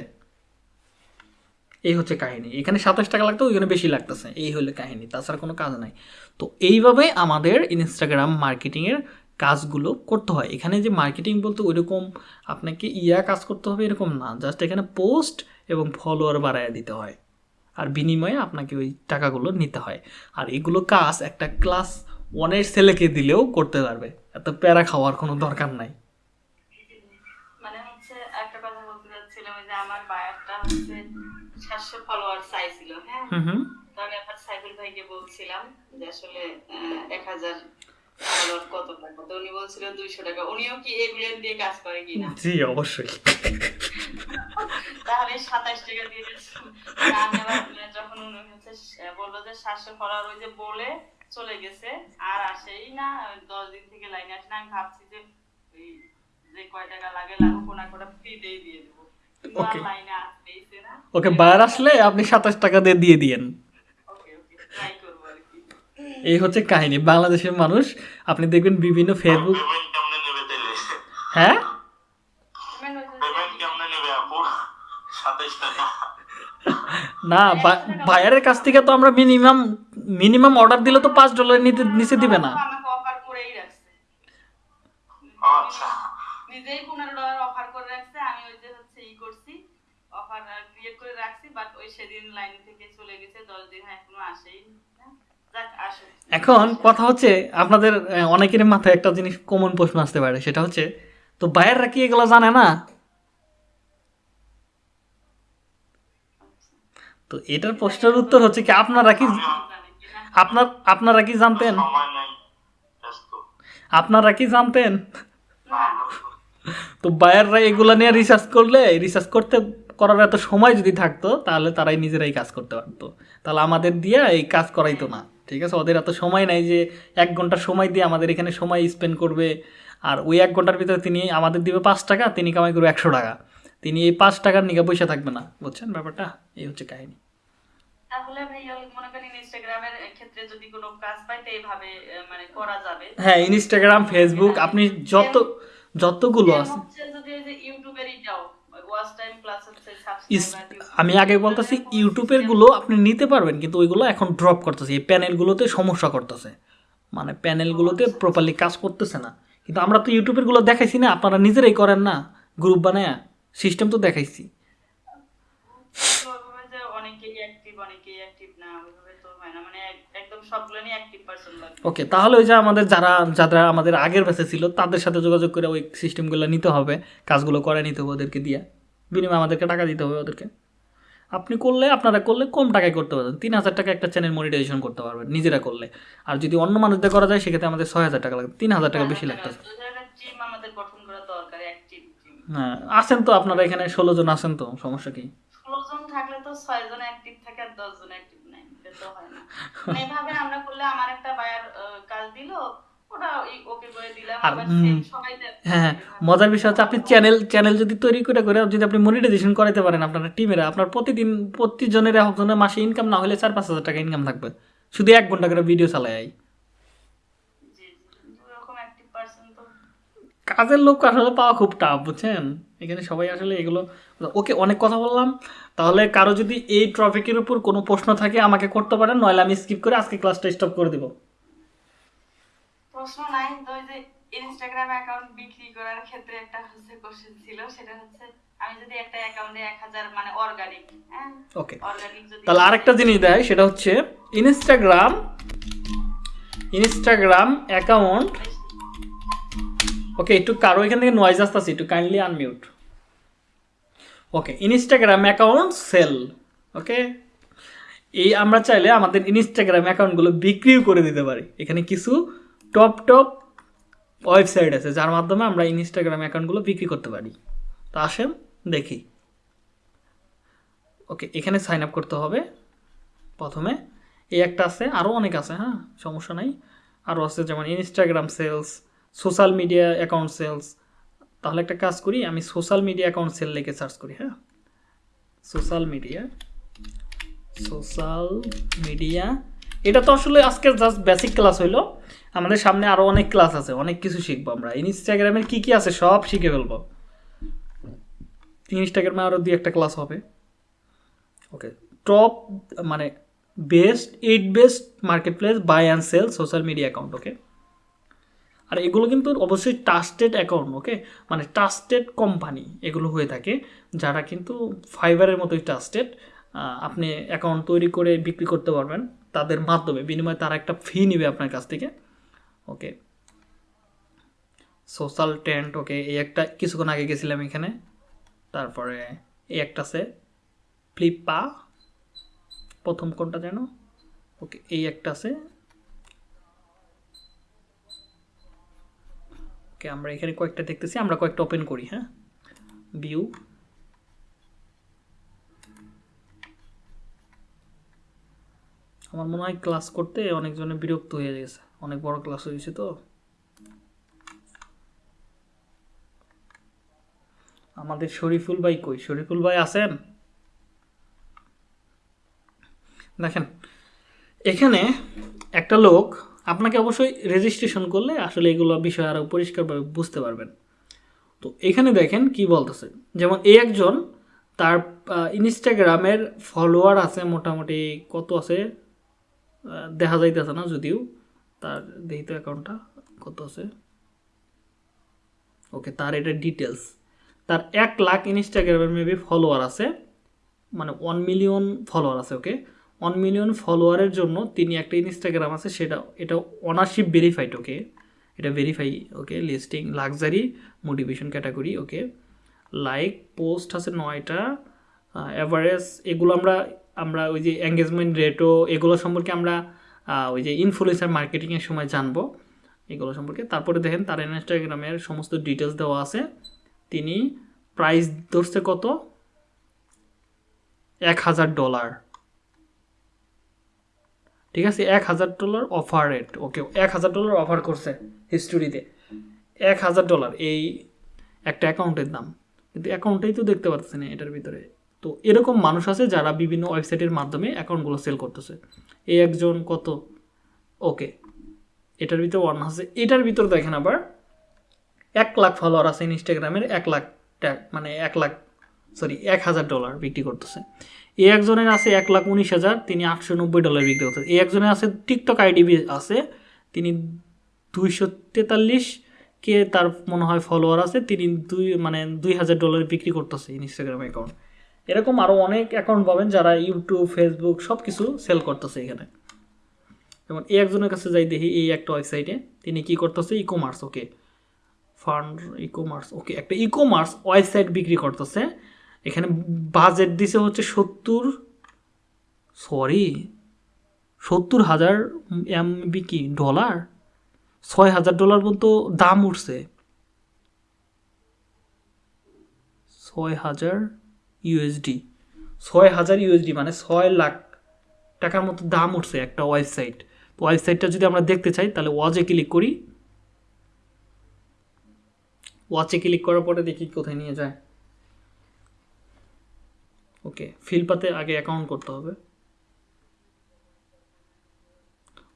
এই হচ্ছে কাহিনী। এখানে সাতাশ টাকা লাগতো, ওইখানে বেশি লাগতেছে। এই হলো কাহিনী, তাছাড়া কোনো কাজ নাই। তো এইভাবে আমাদের ইনস্টাগ্রাম মার্কেটিংয়ের কাজগুলো করতে হয়। এখানে যে মার্কেটিং বলতে ওইরকম আপনাকে ইয়া কাজ করতে হবে এরকম না জাস্ট এখানে পোস্ট এবং ফলোয়ার বাড়ায় দিতে হয়। আর বিনিময়ে আপনাকে ওই টাকাগুলো নিতে হয়। আর এগুলো কাজ একটা ক্লাস ওয়ানের ছেলেকে দিলেও করতে পারবে। এত প্যারা খাওয়ার কোনো দরকার নাই। মানে হচ্ছে একটা কথা বলতে চাচ্ছিলাম যে আমার বায়ারটা হচ্ছে সাতশো ফলোয়ার চাইছিল হ্যাঁ? হুম হুম। তো আমি আমার সাইফুল ভাইকে বলছিলাম যে আসলে এক হাজার ফলোয়ার কত টাকা? তো উনি বলছিল দুইশো টাকা। উনিও কি এগুলো দিয়ে কাজ করে কিনা জি অবশ্যই। তাহলে সাতাশ টাকা দিয়ে দিয়েছিল। আমি আবার যখন উনি হচ্ছে আহ, বলল যে সাতশো ফলোয়ার ওই যে বলে চলে গেছে আর আসেই না দশ দিন থেকে লাইনে আসে না। আমি ভাবছি যে যে কয় টাকা লাগে লাগুক কোনা কোটা ফ্রিতেই দিয়ে দেবো। না ওকে। বাইরে আসলে আপনি সাতাশ টাকা দিয়ে দিয়ে দিয়েন ওকে ওকে ট্রাই করব আর কি এই হচ্ছে কাহিনী। বাংলাদেশের মানুষ আপনি দেখবেন বিভিন্ন ফেসবুক হ্যাঁ? না বায়ারের কাছ থেকে তো আমরা মিনিমাম মিনিমাম অর্ডার দিলে তো পাঁচ ডলার নিতে নিচে দিবে না। অফার করেই আচ্ছা। নিজেই পনেরো ডলার অফার করে রাখছে আমি ওই যে হচ্ছে ই করছি অফার ক্রিয়েট করে রাখছি বাট ওই সেদিন লাইন থেকে চলে গেছে দশ দিন এখনও আসেই। এখন কথা হচ্ছে আপনাদের অনেকের মাথায় একটা জিনিস কমন প্রশ্ন আসতে পারে সেটা হচ্ছে তো বায়াররা কি এগুলো জানে না? তো এটার প্রশ্নের উত্তর হচ্ছে কি আপনারা কি আপনার আপনারা কি জানতেন? আপনারা কি জানতেন? তো বায়াররা এগুলো নিয়ে রিসার্চ করলে রিসার্চ করতে করার এত সময় যদি থাকতো তাহলে তারাই নিজেরাই কাজ করতে পারতো। তাহলে আমাদের দিয়ে এই কাজ করাইতো না। ঠিক আছে? ওদের এত সময় নাই যে এক ঘণ্টা সময় দিয়ে আমাদের এখানে সময় স্পেন্ড করবে। আর ওই এক ঘণ্টার ভিতরে তিনি আমাদের দিবে পাঁচ টাকা তিনি কামাই করবে একশো টাকা। তিনি এই পাঁচ টাকার নিকে পয়সা থাকবে না বুঝছেন ব্যাপারটা? এই হচ্ছে কাহিনী। তাহলে ভাইয়া মনে করেন ইনস্টাগ্রামের ক্ষেত্রে যদি কোনো কাজ পাই তো এইভাবে মানে করা যাবে। হ্যাঁ ইনস্টাগ্রাম ফেসবুক আপনি যত যতগুলো আছে যদি আমি আগে বলতেছি ইউটিউবেরগুলো আপনি নিতে পারবেন কিন্তু ওইগুলো এখন ড্রপ করতেছে এই প্যানেলগুলোতে সমস্যা করতেছে। মানে প্যানেলগুলোতে প্রপারলি কাজ করতেছে না। কিন্তু আমরা তো ইউটিউবেরগুলো দেখাইছি না আপনারা নিজেরাই করেন না গ্রুপ বানায় সিস্টেম তো দেখাইছি। না মানে ওকে তাহলে ওই যে আমাদের যারা যারা আমাদের আগের ব্যাচে ছিল তাদের সাথে যোগাযোগ করে ওই সিস্টেমগুলো নিতে হবে কাজগুলো করে নিতে হবে ওদেরকে দিয়ে। বিনিময়ে আমাদেরকে টাকা দিতে হবে ওদেরকে। আপনি করলে, আপনারা করলে কম টাকায় করতে পারবেন। তিন হাজার টাকা একটা চ্যানেল মনিটাইজেশন করতে পারবেন নিজেরা করলে। আর যদি অন্য মানুষদের করা যায়, সেক্ষেত্রে আমাদের ছয় হাজার টাকা লাগবে। তিন হাজার টাকা বেশি লাগতেছে তো একটা টিম আমাদের গঠন করা দরকার এক টিম টিম হ্যাঁ আছেন তো আপনারা এখানে, ষোলো জন আছেন তো, সমস্যা কি? জন থাকলে তো ছয় জন থাকে আর দশ জন নাই। তো না। মানে এভাবে আমরা করলে আমার একটা বায়ার কাজ দিল আর। হ্যাঁ হ্যাঁ। মজার বিষয় হচ্ছে আপনি চ্যানেল চ্যানেল যদি তৈরি করে করে যদি আপনি মনিটাইজেশন করাতে পারেন আপনার টিমেরা আপনার প্রতিদিন প্রতিজনের একজনের মাসে ইনকাম না হলে চার পাঁচ হাজার টাকা ইনকাম থাকবে। শুধু এক ঘণ্টা করে ভিডিও চালায় কাজের লোক আসলে পাওয়া খুব টাফ বুঝছেন? এখানে সবাই আসলে এগুলো ওকে অনেক কথা বললাম। তাহলে কারও যদি এই টপিকের উপর কোনো প্রশ্ন থাকে আমাকে করতে পারেন নইলে আমি স্কিপ করে আজকে ক্লাসটা স্টপ করে দিব। প্রশ্ন নাই তো ওই যে ইনস্টাগ্রাম অ্যাকাউন্ট বিক্রি করার ক্ষেত্রে একটা হচ্ছে কোশ্চেন ছিল সেটা হচ্ছে আমি যদি একটা অ্যাকাউন্টে এক হাজার মানে অর্গানিক হ্যাঁ? ওকে অর্গানিক যদি তাহলে আরেকটা জিনিস দেয় সেটা হচ্ছে ইনস্টাগ্রাম ইনস্টাগ্রাম অ্যাকাউন্ট ওকে একটু কারও এখান থেকে নয়েজ আসতেছে একটু kindly unmute okay Instagram account sell okay এই আমরা চাইলে আমাদের ইনস্টাগ্রাম অ্যাকাউন্টগুলো বিক্রিও করে দিতে পারি। এখানে কিছু টপ টপ ওয়েবসাইট আছে, যার মাধ্যমে আমরা ইনস্টাগ্রাম অ্যাকাউন্টগুলো বিক্রি করতে পারি। তো আসেন, দেখি। ওকে, এখানে সাইন আপ করতে হবে। প্রথমে, এই একটা আছে আরও অনেক আছে হ্যাঁ সমস্যা নাই। আরও আছে যেমন Instagram sales social media account sales তাহলে একটা কাজ করি, আমি সোশ্যাল মিডিয়া অ্যাকাউন্ট সেল লিখে সার্চ করি হ্যাঁ। সোশ্যাল মিডিয়া সোশ্যাল মিডিয়া এটা তো আসলে আজকে জাস্ট বেসিক ক্লাস হইল। আমাদের সামনে আরও অনেক ক্লাস আছে, অনেক কিছু শিখব আমরা। ইনস্টাগ্রামের কী কী আছে সব শিখে ফেলব। ইনস্টাগ্রামে আরও দুই একটা ক্লাস হবে। ওকে টপ মানে best eight best marketplace buy and sell social media account okay আর এগুলো কিন্তু অবশ্যই ট্রাস্টেড অ্যাকাউন্ট ওকে মানে ট্রাস্টেড কোম্পানি এগুলো হয়ে থাকে, যারা কিন্তু ফাইবারের মতোই ট্রাস্টেড আপনি অ্যাকাউন্ট তৈরি করে বিক্রি করতে পারবেন। তাদের মাধ্যমে, বিনিময়ে তারা একটা ফি নেবে আপনার কাছ থেকে। ওকে সোশ্যাল ট্রেন্ড ওকে এই একটা কিছুক্ষণ আগে গেছিলাম এখানে। তারপরে এই একটা আছে ফ্লিপা প্রথম কোনটা যেন? ওকে এই একটা আছে। ওকে আমরা এখানে কয়েকটা দেখতেছি, আমরা কয়েকটা ওপেন করি হ্যাঁ? ভিউ আমার মনে হয় ক্লাস করতে অনেকজনে বিরক্ত হয়ে গেছে। অনেক বড় ক্লাস হয়েছে তো। আমাদের শরীফুল ভাই কই? শরীফুল ভাই আছেন? দেখেন, এখানে একটা লোক আপনাকে অবশ্যই রেজিস্ট্রেশন করলে আসলে এগুলো বিষয় আরও পরিষ্কারভাবে বুঝতে পারবেন। তো এখানে দেখেন কি বলতেছে, যেমন এই একজন তার ইনস্টাগ্রামের ফলোয়ার আছে মোটামুটি কত আছে? দেখা যাইতেছে না যদিও। তার দেখি তো অ্যাকাউন্টটা কত আছে? ওকে তার এটা ডিটেলস তার এক লাখ ইনস্টাগ্রামের মেবি ফলোয়ার আছে মানে ওয়ান মিলিয়ন ফলোয়ার আছে ওকে ওয়ান মিলিয়ন ফলোয়ারের জন্য তিনি একটা ইনস্টাগ্রাম আছে, সেটা, এটা অনারশিপ ভেরিফাইড ওকে এটা verify okay listing luxury motivation category okay like post আছে নয়টা অ্যাভারেজ এগুলো আমরা আমরা ওই যে এঙ্গেজমেন্ট রেটও এগুলো সম্পর্কে আমরা ওই যে ইনফ্লুয়েন্সার মার্কেটিংয়ের সময় জানব এগুলো সম্পর্কে। তারপরে দেখেন তার ইনস্টাগ্রামের সমস্ত ডিটেলস দেওয়া আছে। তিনি প্রাইস ধরছে কত? এক হাজার ডলার ঠিক আছে? এক হাজার ডলার অফার রেট ওকে এক হাজার ডলার অফার করছে হিস্টোরিতে এক হাজার ডলার এই একটা অ্যাকাউন্টের দাম। কিন্তু অ্যাকাউন্টেই তো দেখতে পাচ্ছি না এটার ভিতরে। তো এরকম মানুষ আছে যারা বিভিন্ন ওয়েবসাইটের মাধ্যমে অ্যাকাউন্টগুলো সেল করতেছে। এই একজন কত? ওকে, এটার ভিতরে ওয়ান আছে। এটার ভিতর দেখেন আবার এক লাখ ফলোয়ার আছে ইনস্টাগ্রামের, এক লাখ মানে এক লাখ সরি এক হাজার ডলার বিক্রি করতেছে। এই একজনের আছে এক লাখ উনিশ হাজার, তিনি আটশো নব্বই ডলার বিক্রি করতেছে। এই একজনের আছে টিকটক আইডি আছে, তিনি দুইশো তেতাল্লিশ কে তার মনে হয় ফলোয়ার আছে, তিনি দুই মানে দুই হাজার ডলার বিক্রি করতেছে ইনস্টাগ্রাম অ্যাকাউন্ট এরকম আরও অনেক অ্যাকাউন্ট পাবেন যারা ইউটিউব ফেসবুক সব কিছু সেল করতেছে এখানে। যেমন এই একজনের কাছে যাই দেখি, এই একটা ওয়েবসাইটে তিনি কি করতেছে? E commerce okay fund e commerce okay একটা ই কমার্স ওয়েবসাইট বিক্রি করতেছে। এখানে বাজেট দিছে হচ্ছে সত্তর সরি সত্তর হাজার এমবি কি ডলার ছয় হাজার ডলার পর্যন্ত দাম উঠছে। ছয় হাজার ইউএসডি ছয় হাজার ইউএসডি মানে ছয় লাখ টাকার মতো দাম উঠছে একটা ওয়েবসাইট। তো ওয়েবসাইটটা যদি আমরা দেখতে চাই, তাহলে ওয়াচে ক্লিক করি। ওয়াচে ক্লিক করার পরে দেখি কোথায় নিয়ে যায়। ওকে ফিলপাতে আগে অ্যাকাউন্ট করতে হবে।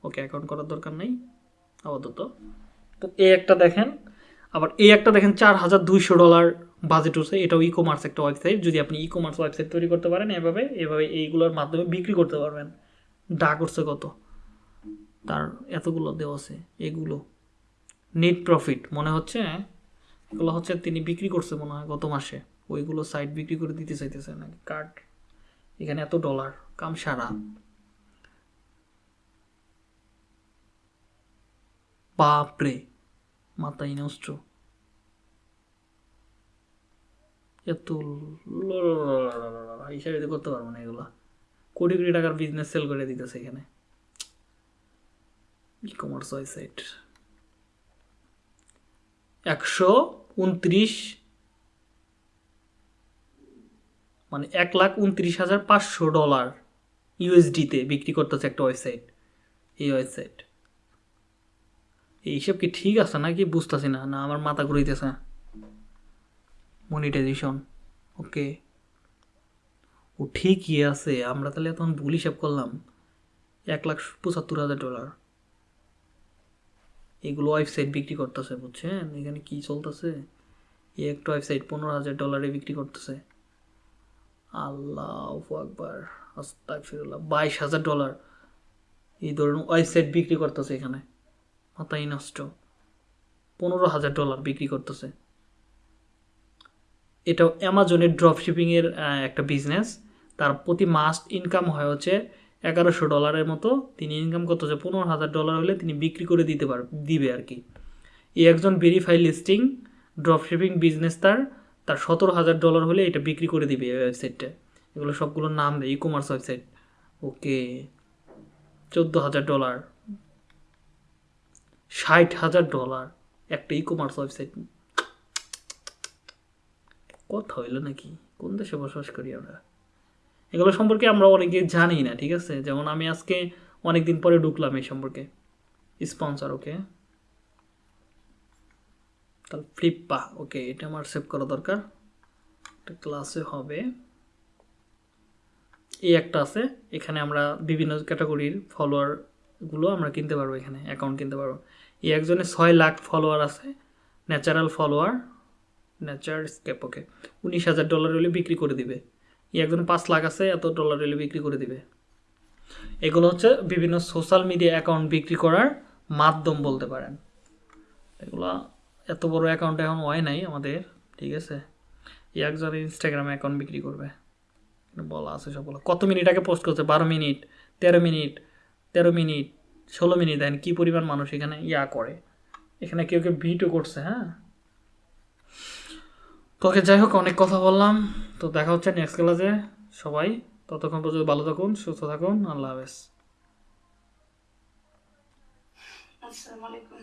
ওকে অ্যাকাউন্ট করার দরকার নেই। আপাতত। তো এ একটা দেখেন। আবার এই একটা দেখেন চার হাজার দুইশো ডলার বাজেট হচ্ছে এটাও ই কমার্স একটা ওয়েবসাইট যদি আপনি ই কমার্স ওয়েবসাইট তৈরি করতে পারেন এভাবে এভাবে এইগুলোর মাধ্যমে বিক্রি করতে পারবেন। ডাক উঠছে কত? তার এতগুলো দেওয়া আছে, এগুলো। নেট প্রফিট মনে হচ্ছে এগুলো হচ্ছে তিনি বিক্রি করছে মনে হয় গত মাসে। ওইগুলো সাইট বিক্রি করে দিতে চাইতেছে নাকি? কার্ড। এখানে এত ডলার কাম সারা। বাপরে। মাথায় নষ্ট এত হিসাবে করতে পারব না এগুলো কোটি কোটি টাকার বিজনেস সেল করে দিতেছে এখানে ই কমার্স ওয়েবসাইট একশো উনত্রিশ মানে এক লাখ উনত্রিশ হাজার পাঁচশো ডলার ইউএসডিতে বিক্রি করতেছে একটা ওয়েবসাইট এই ওয়েবসাইট এই হিসাব কি ঠিক আছে নাকি বুঝতেছি না? না, আমার মাথা ঘুরিতেছে মনিটাইজেশন ওকে ও ঠিকই আছে, আমরা তাহলে তখন ভুল হিসাব করলাম। এক লাখ পঁচাত্তর হাজার ডলার এগুলো ওয়েবসাইট বিক্রি করতেছে, বুঝছেন? এখানে কি চলতেছে? এই একটা ওয়েবসাইট পনেরো হাজার ডলারে বিক্রি করতেছে। আল্লাহ আকবার, আস্তাগফিরুল্লাহ, বাইশ হাজার ডলার এই ধরুন ওয়েবসাইট বিক্রি করতেছে এখানে। মাথায় নষ্ট। পনেরো হাজার ডলার বিক্রি করতেছে। এটা অ্যামাজনের ড্রপ শিপিংয়ের একটা বিজনেস তার প্রতি মাস ইনকাম হয় হচ্ছে এগারোশো ডলারের মতো। তিনি ইনকাম করতেছে পনেরো হাজার ডলার হলে তিনি বিক্রি করে দিতে পার, দিবে আর কি। এই একজন verify listing drop shipping business তার তার সতেরো হাজার ডলার হলে এটা বিক্রি করে দিবে এই ওয়েবসাইটটা এগুলো সবগুলোর নাম দেয় ই কমার্স ওয়েবসাইট ওকে চোদ্দ হাজার ডলার ষাট হাজার ডলার। একটা ই কমার্স ওয়েবসাইট কথা হইল নাকি? কোন দেশে বসবাস করি আমরা? এগুলো সম্পর্কে আমরা অনেকে জানি না, ঠিক আছে? যেমন আমি আজকে অনেক দিন পরে ঢুকলাম এই সম্পর্কে। স্পন্সর ওকে তাহলে ফ্লিপপা ওকে এটা আমার সেভ করা দরকার। একটা ক্লাসে হবে। এই একটা আছে, এখানে আমরা বিভিন্ন ক্যাটাগরির ফলোয়ারগুলো আমরা কিনতে পারব এখানে অ্যাকাউন্ট কিনতে পারব। এই একজনের ছয় লাখ ফলোয়ার আছে natural follower nature scape okay উনিশ হাজার ডলার হলে বিক্রি করে দিবে। এই একজন পাঁচ লাখ আছে, এত ডলার হলে বিক্রি করে দিবে। এগুলো হচ্ছে বিভিন্ন সোশ্যাল মিডিয়া অ্যাকাউন্ট বিক্রি করার মাধ্যম বলতে পারেন। এগুলো এত বড় অ্যাকাউন্ট এখন হয় নাই আমাদের, ঠিক আছে? এই একজন ইনস্টাগ্রামে অ্যাকাউন্ট বিক্রি করবে। বলা আছে সবগুলো। কত মিনিট আগে পোস্ট করছে? বারো মিনিট তেরো মিনিট তেরো মিনিট ষোলো মিনিট দেন, কী পরিমাণ মানুষ এখানে ইয়া করে। এখানে কেউ কেউ ভিটও করছে হ্যাঁ? তো ওকে যাই হোক, অনেক কথা বললাম। তো দেখা হচ্ছে নেক্সট ক্লাসে সবাই, ততক্ষণ পর্যন্ত ভালো থাকুন, সুস্থ থাকুন। আল্লাহ হাফেজ। আসসালামু আলাইকুম।